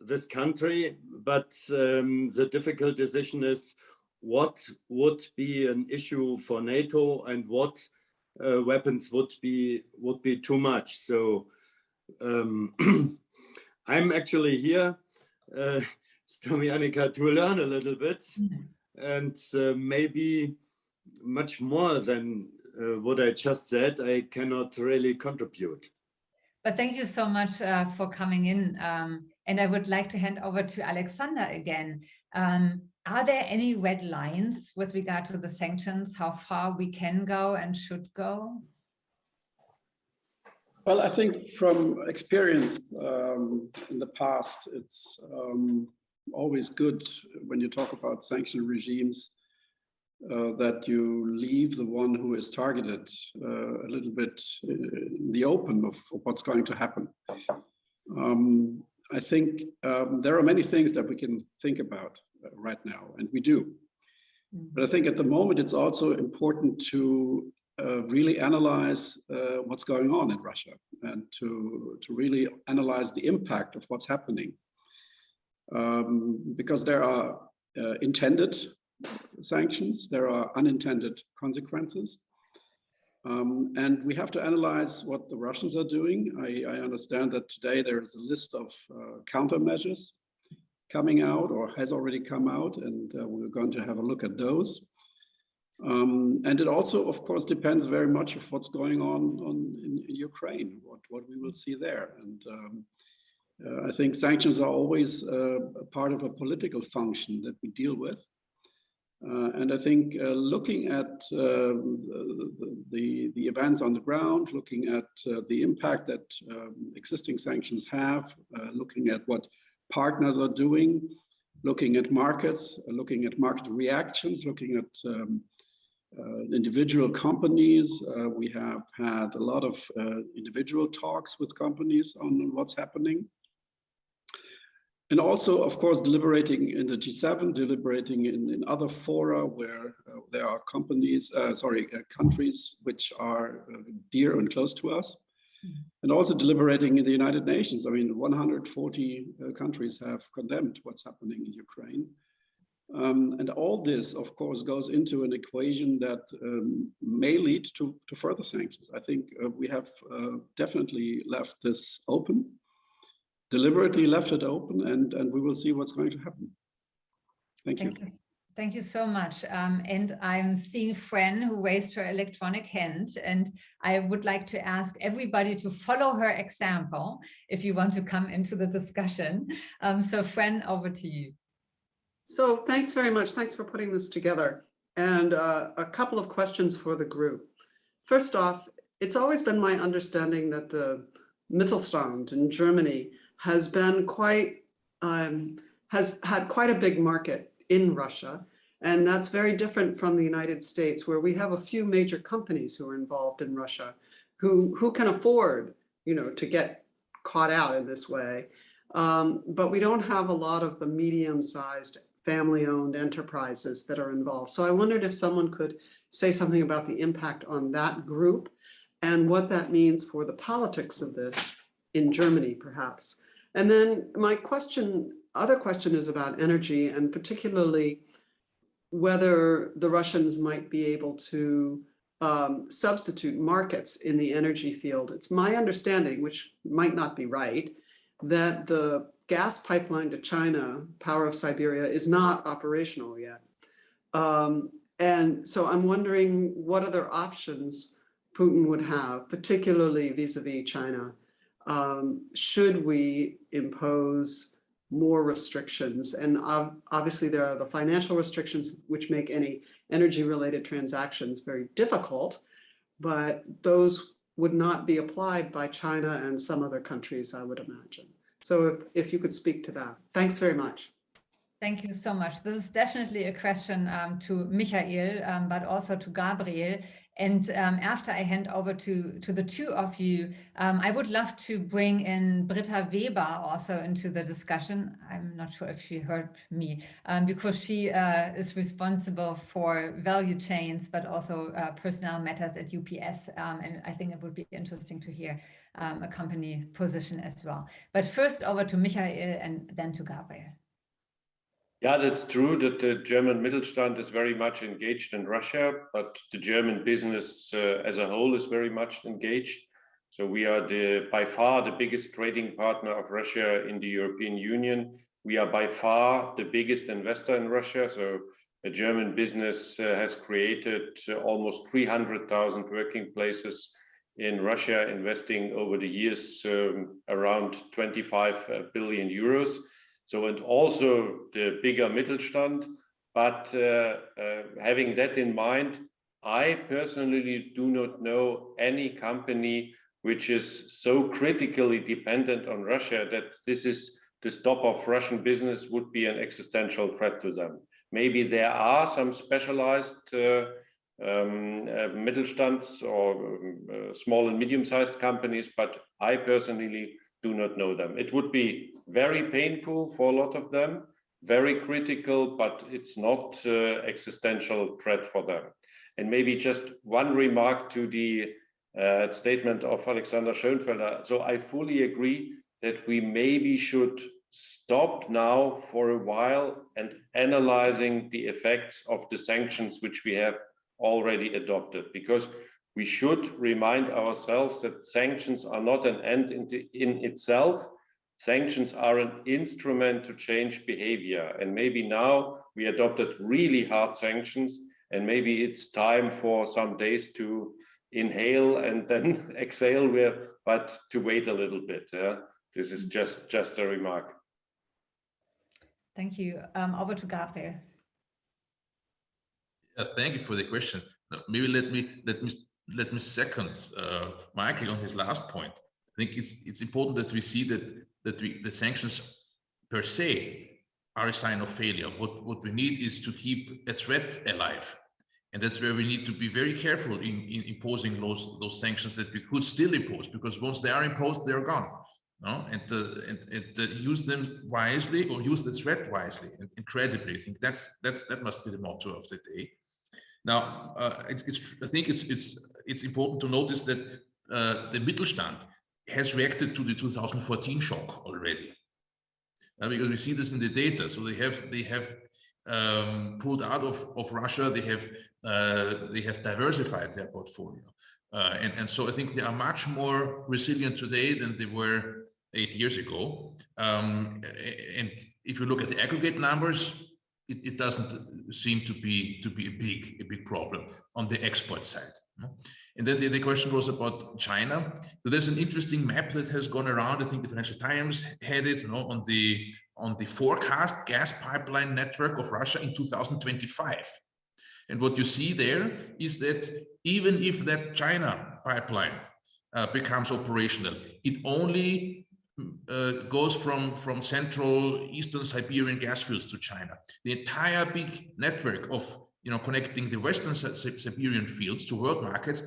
Speaker 7: this country, but um, the difficult decision is what would be an issue for NATO and what uh, weapons would be would be too much. So um, (clears throat) I'm actually here, uh, (laughs) Stomianika, to learn a little bit and uh, maybe much more than uh, what I just said, I cannot really contribute.
Speaker 1: But thank you so much uh, for coming in. Um, and I would like to hand over to Alexander again. Um, are there any red lines with regard to the sanctions, how far we can go and should go?
Speaker 3: Well, I think from experience um, in the past, it's um, always good when you talk about sanction regimes uh, that you leave the one who is targeted uh, a little bit in the open of, of what's going to happen. Um, I think um, there are many things that we can think about uh, right now, and we do. But I think at the moment, it's also important to uh, really analyze uh, what's going on in Russia and to, to really analyze the impact of what's happening. Um, because there are uh, intended sanctions, there are unintended consequences. Um, and we have to analyze what the Russians are doing. I, I understand that today there is a list of uh, countermeasures coming out or has already come out, and uh, we're going to have a look at those. Um, and it also, of course, depends very much of what's going on, on in, in Ukraine, what, what we will see there. And um, I think sanctions are always uh, a part of a political function that we deal with. Uh, and I think uh, looking at uh, the, the, events on the ground, looking at uh, the impact that um, existing sanctions have, looking at what partners are doing, looking at markets, looking at market reactions, looking at um, uh, individual companies. Uh, we have had a lot of uh, individual talks with companies on what's happening. And also, of course, deliberating in the G7, deliberating in, in other fora where uh, there are companies, uh, sorry, uh, countries which are dear and close to us. Mm-hmm. And also deliberating in the United Nations. I mean, 140 countries have condemned what's happening in Ukraine. Um, and all this, of course, goes into an equation that um, may lead to, to further sanctions. I think uh, we have uh, definitely left this open, deliberately left it open, and, and we will see what's going to happen. Thank,
Speaker 1: Thank
Speaker 3: you.
Speaker 1: you. Thank you so much. Um, and I'm seeing Fran who raised her electronic hand and I would like to ask everybody to follow her example if you want to come into the discussion. Um, so Fran, over to you.
Speaker 8: So thanks very much. Thanks for putting this together. And uh, a couple of questions for the group. First off, it's always been my understanding that the Mittelstand in Germany has been quite, um, has had quite a big market in Russia. And that's very different from the United States, where we have a few major companies who are involved in Russia, who, who can afford, you know, to get caught out in this way. Um, but we don't have a lot of the medium-sized family-owned enterprises that are involved. So I wondered if someone could say something about the impact on that group and what that means for the politics of this in Germany, perhaps. And then my question, other question is about energy and particularly whether the Russians might be able to um, substitute markets in the energy field. It's my understanding, which might not be right, that the gas pipeline to China, Power of Siberia, is not operational yet. Um, and so I'm wondering what other options Putin would have, particularly vis-a-vis -vis China. Um, should we impose more restrictions? And obviously there are the financial restrictions which make any energy related transactions very difficult, but those would not be applied by China and some other countries, I would imagine. So if, if you could speak to that. Thanks very much.
Speaker 1: Thank you so much. This is definitely a question um, to Michael, um, but also to Gabriel. And um, after I hand over to, to the two of you, um, I would love to bring in Britta Weber also into the discussion. I'm not sure if she heard me um, because she uh, is responsible for value chains, but also uh, personnel matters at UPS. Um, and I think it would be interesting to hear um, a company position as well. But first over to Michael and then to Gabriel.
Speaker 5: Yeah, that's true that the German Mittelstand is very much engaged in Russia, but the German business uh, as a whole is very much engaged. So we are the by far the biggest trading partner of Russia in the European Union. We are by far the biggest investor in Russia. So a German business uh, has created uh, almost 300,000 working places in Russia, investing over the years um, around 25 uh, euros. So, and also the bigger Mittelstand. But uh, uh, having that in mind, I personally do not know any company which is so critically dependent on Russia that this is the stop of Russian business would be an existential threat to them. Maybe there are some specialized uh, um, uh, Mittelstands or um, uh, small and medium-sized companies, but I personally do not know them. It would be very painful for a lot of them, very critical, but it's not uh, existential threat for them. And maybe just one remark to the uh, statement of Alexander Schoenfelder. So I fully agree that we maybe should stop now for a while and analyzing the effects of the sanctions which we have already adopted because we should remind ourselves that sanctions are not an end in, the, in itself. Sanctions are an instrument to change behavior. And maybe now we adopted really hard sanctions, and maybe it's time for some days to inhale and then (laughs) exhale, but to wait a little bit. Yeah? This is just, just a remark.
Speaker 1: Thank you. Um, over to Gabriel.
Speaker 2: Uh, thank you for the question. Maybe let me let me let me second uh, Michael on his last point. I think it's it's important that we see that that we the sanctions per se are a sign of failure. What what we need is to keep a threat alive, and that's where we need to be very careful in, in imposing those those sanctions that we could still impose, because once they are imposed, they are gone. No? And, uh, and, and uh, use them wisely or use the threat wisely and incredibly. I think that's that's that must be the motto of the day. Now, uh, it's, it's, I think it's it's it's important to notice that uh, the Mittelstand has reacted to the 2014 shock already, uh, because we see this in the data. So they have they have um, pulled out of of Russia. They have uh, they have diversified their portfolio, uh, and and so I think they are much more resilient today than they were eight years ago. Um, and if you look at the aggregate numbers, it, it, doesn't seem to be to be a big a big problem on the export side. And then the, the question was about China. So there's an interesting map that has gone around. I think the Financial Times had it, you know, on the on the forecast gas pipeline network of Russia in 2025. And what you see there is that even if that China pipeline uh, becomes operational, it only uh, goes from from central eastern Siberian gas fields to China. The entire big network of you know connecting the western Siberian fields to world markets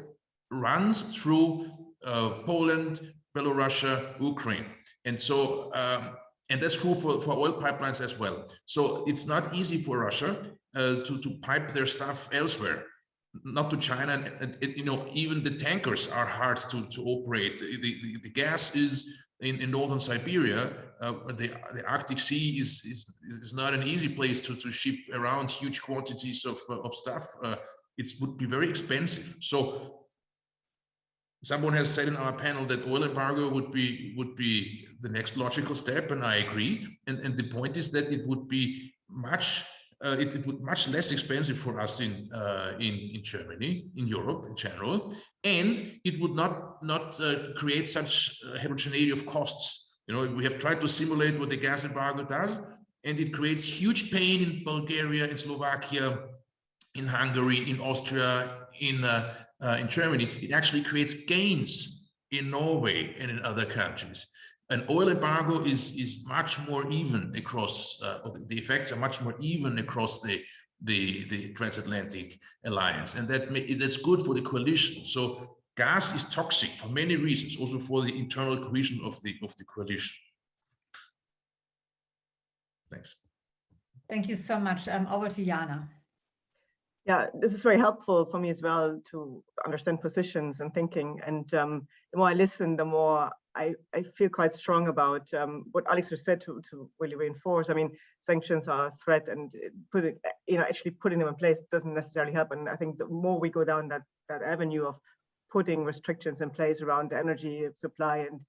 Speaker 2: runs through uh, Poland, Belarus, Ukraine, and so um, and that's true for for oil pipelines as well. So it's not easy for Russia uh, to to pipe their stuff elsewhere not to China. And, and, you know, even the tankers are hard to, to operate. The, the, the gas is in, in northern Siberia, uh, the, the Arctic Sea is, is, is not an easy place to, to ship around huge quantities of, uh, of stuff. Uh, it would be very expensive. So someone has said in our panel that oil embargo would be would be the next logical step, and I agree. And, and the point is that it would be much uh, it, it would much less expensive for us in uh, in in Germany, in Europe in general, and it would not not uh, create such heterogeneity of costs. You know, we have tried to simulate what the gas embargo does, and it creates huge pain in Bulgaria, in Slovakia, in Hungary, in Austria, in uh, uh, in Germany. It actually creates gains in Norway and in other countries an oil embargo is is much more even across uh, the effects are much more even across the the, the transatlantic alliance. And that may, that's good for the coalition. So gas is toxic for many reasons, also for the internal cohesion of the, of the coalition. Thanks.
Speaker 1: Thank you so much. Um, over to Jana.
Speaker 4: Yeah, this is very helpful for me as well to understand positions and thinking. And um, the more I listen, the more I, I feel quite strong about um, what Alex has said to, to really reinforce. I mean, sanctions are a threat and putting, you know, actually putting them in place doesn't necessarily help. And I think the more we go down that, that avenue of putting restrictions in place around energy supply and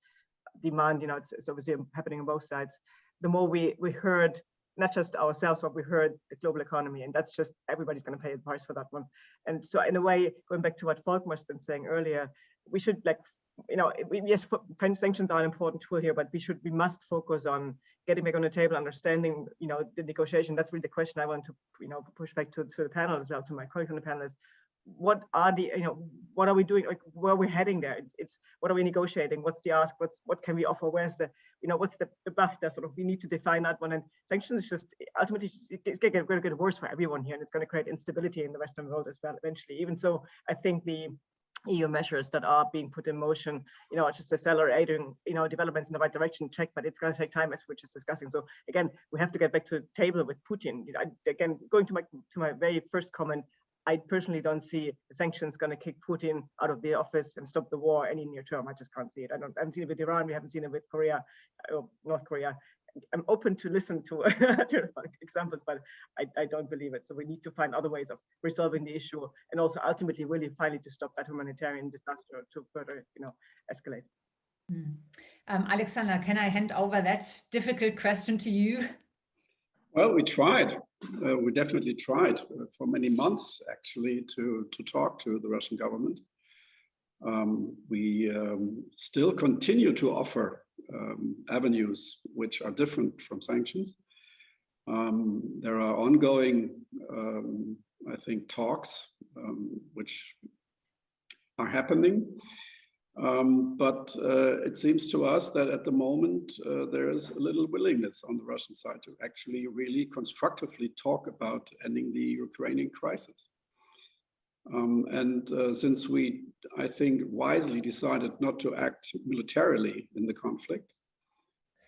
Speaker 4: demand, you know, it's, it's obviously happening on both sides, the more we, we heard not just ourselves, but we heard the global economy, and that's just everybody's going to pay the price for that one. And so, in a way, going back to what Volkmar's been saying earlier, we should like, you know, yes, French sanctions are an important tool here, but we should, we must focus on getting back on the table, understanding, you know, the negotiation. That's really the question I want to, you know, push back to, to the panel as well, to my colleagues on the panel is, what are the you know what are we doing? Like where we're heading there? It's what are we negotiating? What's the ask? What's what can we offer? Where's the you know what's the, the buff there? Sort of we need to define that one. And sanctions is just ultimately it's going to get worse for everyone here and it's going to create instability in the western world as well eventually. Even so i think the EU measures that are being put in motion, you know, just accelerating, you know, developments in the right direction, check, but it's going to take time as we're just discussing. So again, we have to get back to the table with Putin. I, again, going to my to my very first comment, I personally don't see sanctions going to kick Putin out of the office and stop the war any near term. I just can't see it. I, don't, I haven't seen it with Iran. We haven't seen it with Korea or uh, North Korea. I'm open to listen (laughs) to, examples, but I, I, don't believe it. So we need to find other ways of resolving the issue and also ultimately really finally to stop that humanitarian disaster to further, you know, escalate.
Speaker 1: Hmm. Um, Alexander, can I hand over that difficult question to you?
Speaker 3: Well, we tried. Uh, we definitely tried uh, for many months, actually, to, to talk to the Russian government. Um, we um, still continue to offer um, avenues which are different from sanctions. Um, there are ongoing, um, I think, talks um, which are happening. Um, but uh, it seems to us that at the moment uh, there is a little willingness on the Russian side to actually really constructively talk about ending the Ukrainian crisis. Um, and uh, since we, I think, wisely decided not to act militarily in the conflict,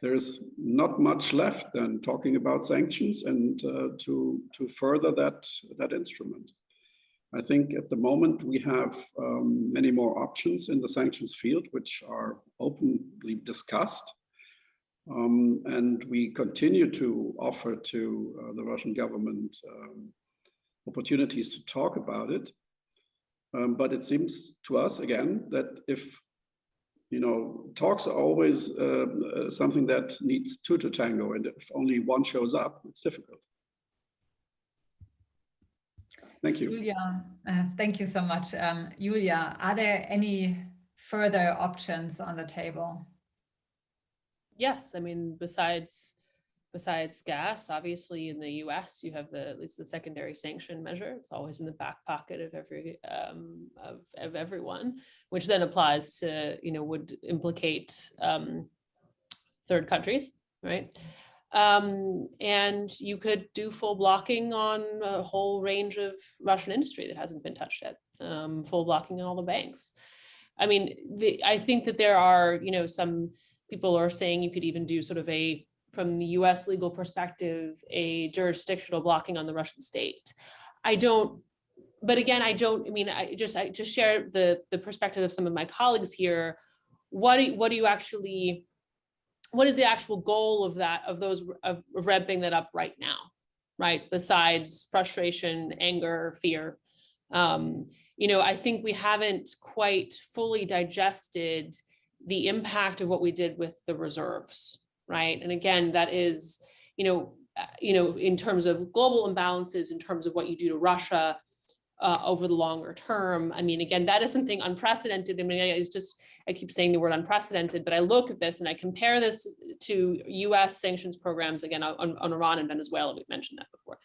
Speaker 3: there is not much left than talking about sanctions and uh, to, to further that, that instrument. I think at the moment we have um, many more options in the sanctions field, which are openly discussed. Um, and we continue to offer to uh, the Russian government um, opportunities to talk about it. Um, but it seems to us again that if you know, talks are always uh, uh, something that needs two to tango, and if only one shows up, it's difficult. Thank you.
Speaker 1: Julia, uh, thank you so much. Um, Julia, are there any further options on the table?
Speaker 6: Yes, I mean, besides besides gas, obviously in the US, you have the at least the secondary sanction measure. It's always in the back pocket of every um, of, of everyone, which then applies to, you know, would implicate um, third countries, right? Um, and you could do full blocking on a whole range of Russian industry that hasn't been touched yet, um, full blocking on all the banks. I mean, the, I think that there are, you know, some people are saying you could even do sort of a, from the US legal perspective, a jurisdictional blocking on the Russian state. I don't, but again, I don't, I mean, I just, I just share the, the perspective of some of my colleagues here. What do, what do you actually, what is the actual goal of that, of those, of ramping that up right now, right? Besides frustration, anger, fear. Um, you know, I think we haven't quite fully digested the impact of what we did with the reserves, right? And again, that is, you know, uh, you know, in terms of global imbalances, in terms of what you do to Russia, uh, over the longer term. I mean, again, that is something unprecedented. I mean, it's just, I keep saying the word unprecedented, but I look at this and I compare this to US sanctions programs, again, on, on Iran and Venezuela, we've mentioned that before.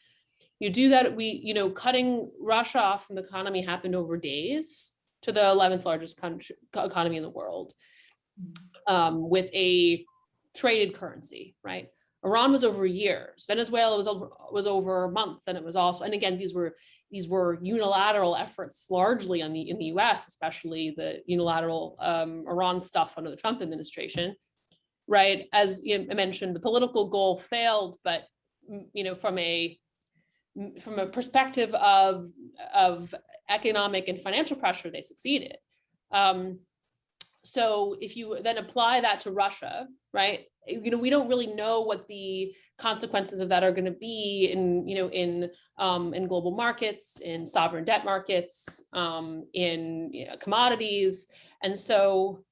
Speaker 6: You do that, we, you know, cutting Russia off from the economy happened over days to the 11th largest country, economy in the world um, with a traded currency, right? Iran was over years. Venezuela was over, was over months, and it was also. And again, these were these were unilateral efforts, largely on the in the U.S., especially the unilateral um, Iran stuff under the Trump administration. Right, as you mentioned, the political goal failed, but you know, from a from a perspective of of economic and financial pressure, they succeeded. Um, so if you then apply that to Russia, right? You know, we don't really know what the consequences of that are going to be in, you know, in um, in global markets, in sovereign debt markets, um, in you know, commodities, and so,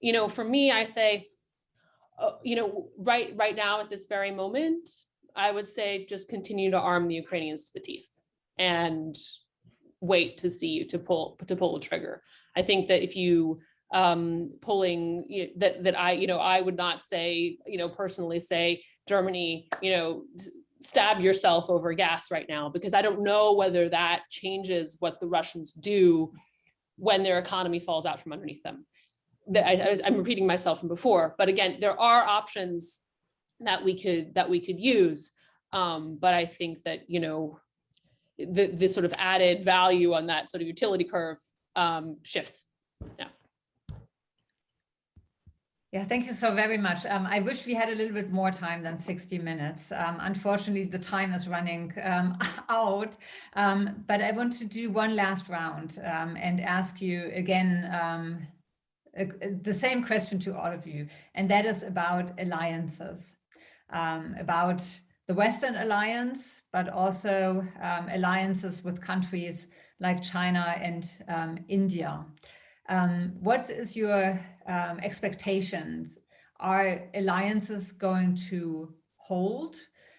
Speaker 6: you know, for me, I say, uh, you know, right right now at this very moment, I would say just continue to arm the Ukrainians to the teeth and wait to see to pull to pull the trigger. I think that if you um, pulling you know, that that I you know I would not say you know personally say Germany you know stab yourself over gas right now because I don't know whether that changes what the Russians do when their economy falls out from underneath them. I, I'm repeating myself from before, but again, there are options that we could that we could use. Um, but I think that you know the the sort of added value on that sort of utility curve um, shifts. Yeah.
Speaker 1: Yeah, thank you so very much. Um, I wish we had a little bit more time than 60 minutes. Um, unfortunately, the time is running um, (laughs) out, um, but I want to do one last round um, and ask you again um, the same question to all of you, and that is about alliances, about the Western alliance, but also alliances with countries like China and India. Um, what is your um, expectations? Are alliances going to hold?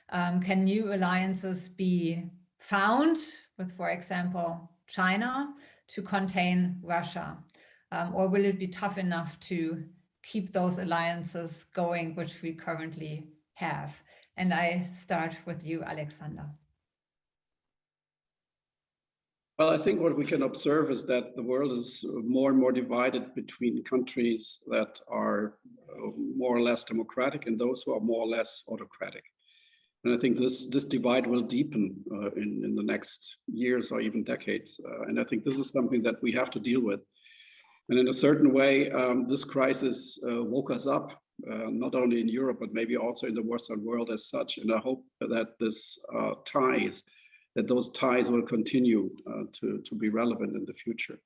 Speaker 1: Um, can new alliances be found with, for example, China to contain Russia? Um, or will it be tough enough to keep those alliances going, which we currently have? And I start with you, Alexander.
Speaker 3: Well, I think what we can observe is that the world is more and more divided between countries that are uh, more or less democratic and those who are more or less autocratic. And I think this, this divide will deepen uh, in, in the next years or even decades. Uh, and I think this is something that we have to deal with. And in a certain way, um, this crisis uh, woke us up, uh, not only in Europe, but maybe also in the Western world as such. And I hope that this uh, ties that those ties will continue uh, to, to be relevant in the future.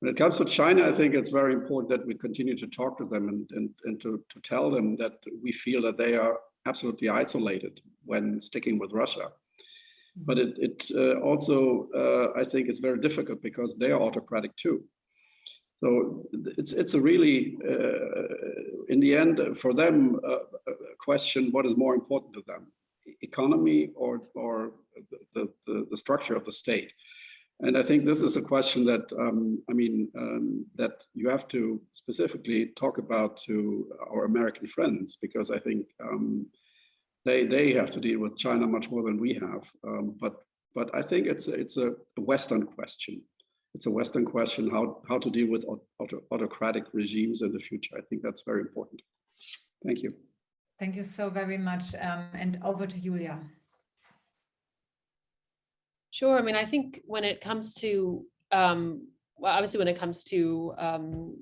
Speaker 3: When it comes to China, I think it's very important that we continue to talk to them and, and, and to, to tell them that we feel that they are absolutely isolated when sticking with Russia. But it, it uh, also, uh, I think, is very difficult because they are autocratic too. So it's it's a really, uh, in the end, for them, uh, a question: what is more important to them, economy or or the, the, the, structure of the state. And I think this is a question that, um, I mean, um, that you have to specifically talk about to our American friends, because I think um, they, they have to deal with China much more than we have. Um, but, but I think it's, it's a Western question. It's a Western question, how, how to deal with auto, autocratic regimes in the future. I think that's very important. Thank you.
Speaker 1: Thank you so very much. Um, and over to Julia.
Speaker 6: Sure. I mean, I think when it comes to, um, well, obviously when it comes to um,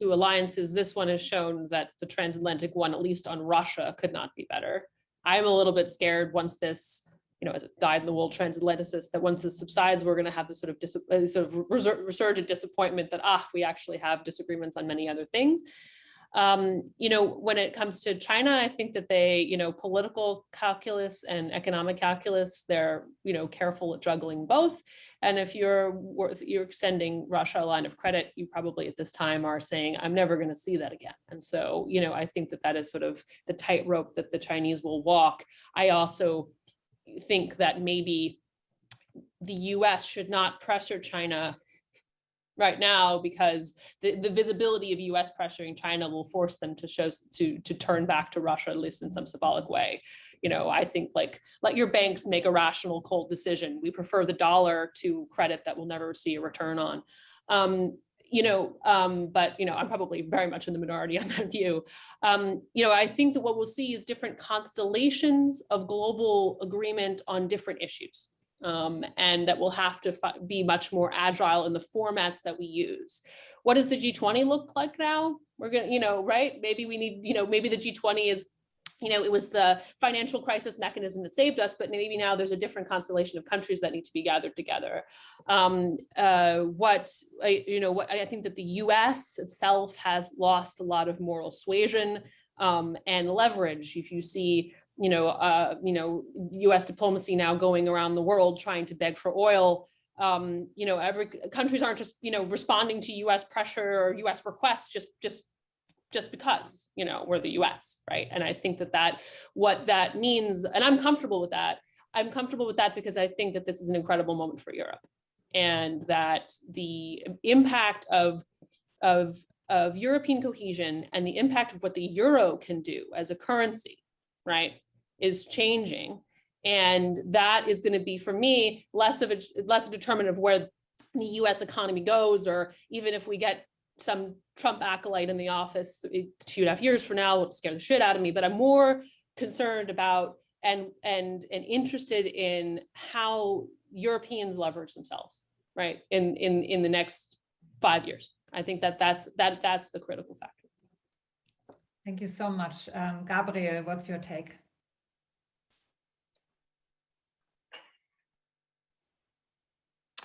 Speaker 6: to alliances, this one has shown that the transatlantic one, at least on Russia, could not be better. I'm a little bit scared once this, you know, as it died in the world transatlanticist, that once this subsides, we're going to have this sort of dis- uh, sort of resurgent disappointment that ah, we actually have disagreements on many other things. Um, you know, when it comes to China, I think that they, you know, political calculus and economic calculus, they're, you know, careful at juggling both. And if you're worth, you're extending Russia a line of credit, you probably at this time are saying, I'm never going to see that again. And so, you know, I think that that is sort of the tightrope that the Chinese will walk. I also think that maybe the US should not pressure China right now because the, the visibility of US pressuring China will force them to show to to turn back to Russia at least in some symbolic way. You know, I think like let your banks make a rational cold decision. We prefer the dollar to credit that we'll never see a return on. Um, you know, um, but you know, I'm probably very much in the minority (laughs) on that view. Um, you know, I think that what we'll see is different constellations of global agreement on different issues. Um, and that we'll have to be much more agile in the formats that we use. What does the G20 look like now? We're gonna, you know, right? Maybe we need, you know, maybe the G20 is you know, it was the financial crisis mechanism that saved us, but maybe now there's a different constellation of countries that need to be gathered together. Um, uh, what, I, you know, what I think that the US itself has lost a lot of moral suasion um, and leverage. If you see, you know, uh, you know, US diplomacy now going around the world trying to beg for oil, um, you know, every countries aren't just, you know, responding to US pressure or US requests just, just just because, you know, we're the US, right? And I think that that, what that means, and I'm comfortable with that, I'm comfortable with that because I think that this is an incredible moment for Europe and that the impact of, of, of European cohesion and the impact of what the euro can do as a currency, right, is changing. And that is going to be, for me, less of a less a determinant of where the US economy goes, or even if we get some Trump acolyte in the office two and a half years from now would scare the shit out of me, but I'm more concerned about and and and interested in how Europeans leverage themselves, right? In in in the next five years. I think that that's that that's the critical factor.
Speaker 1: Thank you so much. Um, Gabriel, what's your take?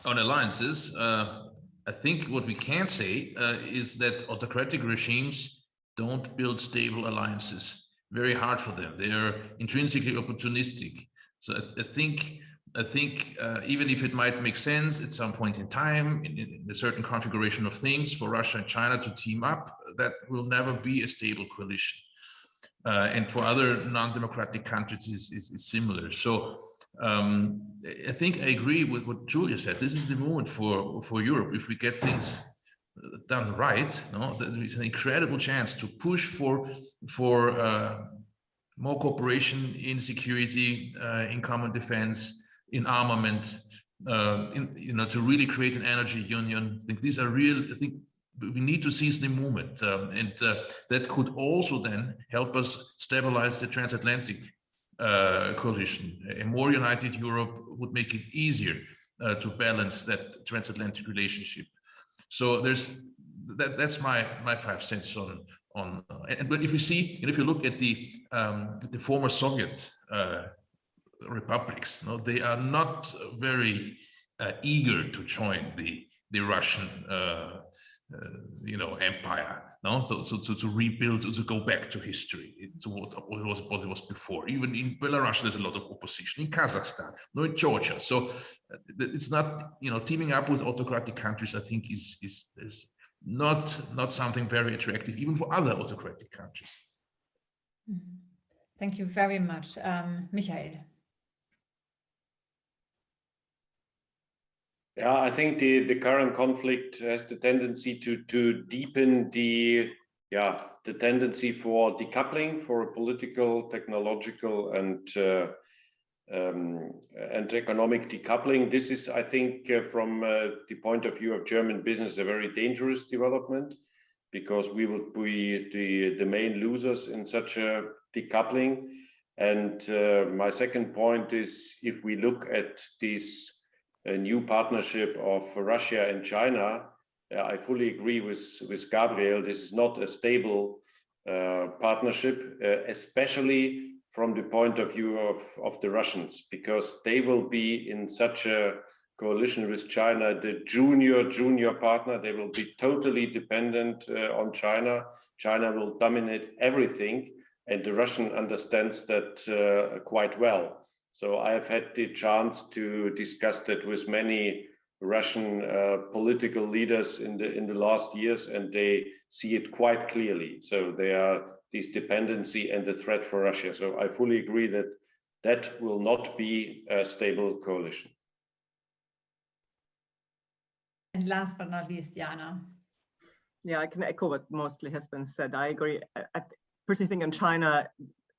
Speaker 2: On alliances, uh, I think what we can say uh, is that autocratic regimes don't build stable alliances. Very hard for them. They are intrinsically opportunistic. So I, th I think I think uh, even if it might make sense at some point in time, in, in, a certain configuration of things for Russia and China to team up, that will never be a stable coalition. Uh, and for other non-democratic countries is, is, is similar. So um, I think I agree with what Julia said. This is the moment for, for Europe. If we get things done right, no, there is an incredible chance to push for, for uh, more cooperation in security, uh, in common defense, in armament, uh, in, you know, to really create an energy union. I think these are real, I think we need to seize the moment. Um, and uh, that could also then help us stabilize the transatlantic uh, coalition. A more united Europe would make it easier uh, to balance that transatlantic relationship. So there's that. That's my my five cents on on. Uh, and but if you see, and if you look at the um, the former Soviet uh, republics, know, they are not very uh, eager to join the the Russian uh, you know empire no? So so, so to rebuild to go back to history to what, what was what it was before. Even in belarus there's a lot of opposition. In kazakhstan no? In georgia. So uh, it's not you know teaming up with autocratic countries i think is is is not not something very attractive even for other autocratic countries.
Speaker 1: Mm-hmm. thank you very much. Um michael
Speaker 5: Yeah, I think the, the current conflict has the tendency to, to deepen the yeah the tendency for decoupling, for a political, technological, and uh, um, and economic decoupling. This is, I think, uh, from uh, the point of view of German business, a very dangerous development because we would be the, the main losers in such a decoupling. And uh, my second point is if we look at these a new partnership of Russia and China. Uh, I fully agree with, with Gabriel. This is not a stable uh, partnership, uh, especially from the point of view of, of the Russians, because they will be in such a coalition with China, the junior, junior partner. They will be totally dependent uh, on China. China will dominate everything. And the Russian understands that uh, quite well. So I have had the chance to discuss that with many Russian uh, political leaders in the in the last years, and they see it quite clearly. So they are this dependency and the threat for Russia. So I fully agree that that will not be a stable coalition.
Speaker 1: And last but not least, Jana.
Speaker 4: Yeah, I can echo what mostly has been said. I agree. I, I personally think in China,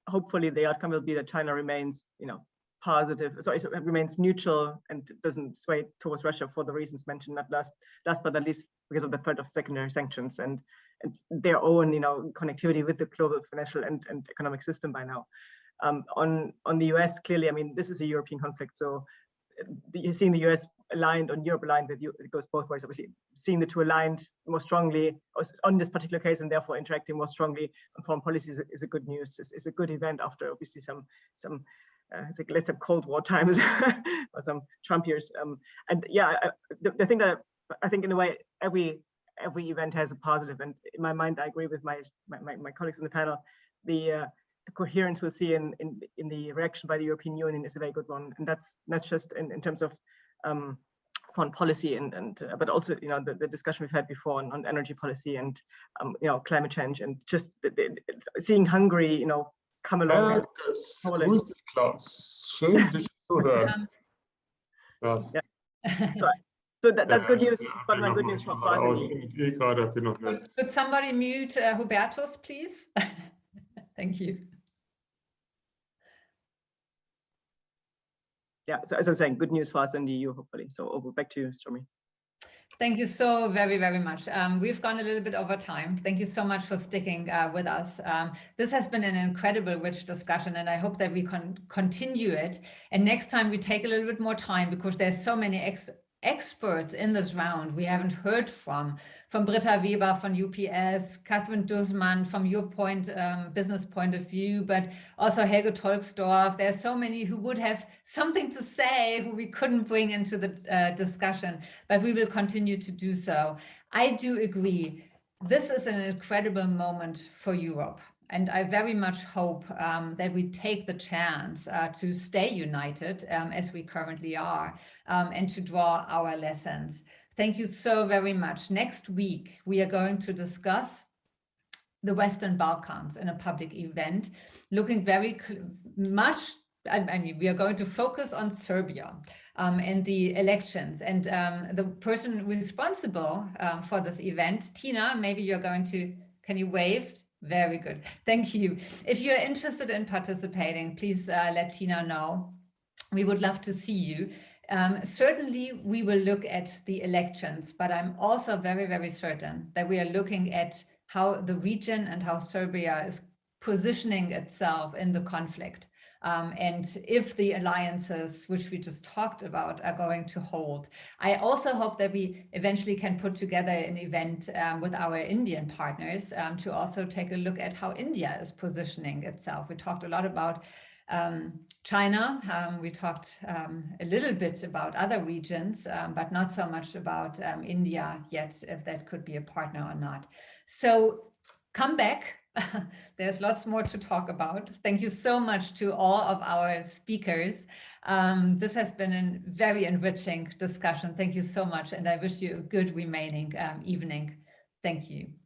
Speaker 4: hopefully the outcome will be that China remains, you know, positive, sorry, so it remains neutral and doesn't sway towards Russia for the reasons mentioned. Not last, last but not least, because of the threat of secondary sanctions and, and their own, you know, connectivity with the global financial and, and economic system by now. Um, on on the US, clearly, I mean, this is a European conflict, so you're seeing the US aligned on Europe aligned with you, it goes both ways. Obviously, seeing the two aligned more strongly on this particular case and therefore interacting more strongly on foreign policy is a, is a good news. It's, it's, a good event after obviously some some uh, it's like let's have Cold War times (laughs) or some Trump years. Um, and yeah, I, the, the thing that I think in a way every every event has a positive, and in my mind, I agree with my my, my colleagues in the panel. The uh, the coherence we'll see in, in, in the reaction by the European Union is a very good one. And that's not just in, in terms of um, foreign policy and, and uh, but also, you know, the, the discussion we've had before on, on energy policy and, um, you know, climate change and just the, the, seeing Hungary, you know, come along.
Speaker 9: Ja, grüß dich, Klaus. Schön, (laughs) dich zu hören.
Speaker 4: Yeah. so, so that, that's good news, but my good news for us.
Speaker 1: Could somebody mute uh, Hubertus, please? (laughs) Thank you.
Speaker 4: yeah, so as I was saying, good news for us in the EU, hopefully. So over back to you, Stormy.
Speaker 1: Thank you so very, very much. Um, we've gone a little bit over time. Thank you so much for sticking uh, with us. Um, this has been an incredible rich discussion and I hope that we can continue it. And next time we take a little bit more time because there's so many ex experts in this round we haven't heard from, from Britta Weber from UPS, Catherine Dussmann from your point, um, business point of view, but also Helge Tolksdorf. There's so many who would have something to say who we couldn't bring into the uh, discussion, but we will continue to do so. I do agree. This is an incredible moment for Europe. And I very much hope um, that we take the chance uh, to stay united um, as we currently are um, and to draw our lessons. Thank you so very much. Next week, we are going to discuss the Western Balkans in a public event, looking very much, I mean, we are going to focus on Serbia um, and the elections. And um, the person responsible uh, for this event, Tina, maybe you're going to, can you wave? Very good. Thank you. If you're interested in participating, please uh, let Tina know. We would love to see you. Um, certainly, we will look at the elections, but I'm also very, very certain that we are looking at how the region and how Serbia is positioning itself in the conflict. Um, and if the alliances, which we just talked about, are going to hold. I also hope that we eventually can put together an event um, with our Indian partners um, to also take a look at how India is positioning itself. We talked a lot about um, China, um, we talked um, a little bit about other regions, but not so much about India yet, if that could be a partner or not. So come back (laughs) There's lots more to talk about. Thank you so much to all of our speakers. Um, this has been a very enriching discussion. Thank you so much. And I wish you a good remaining um, evening. Thank you.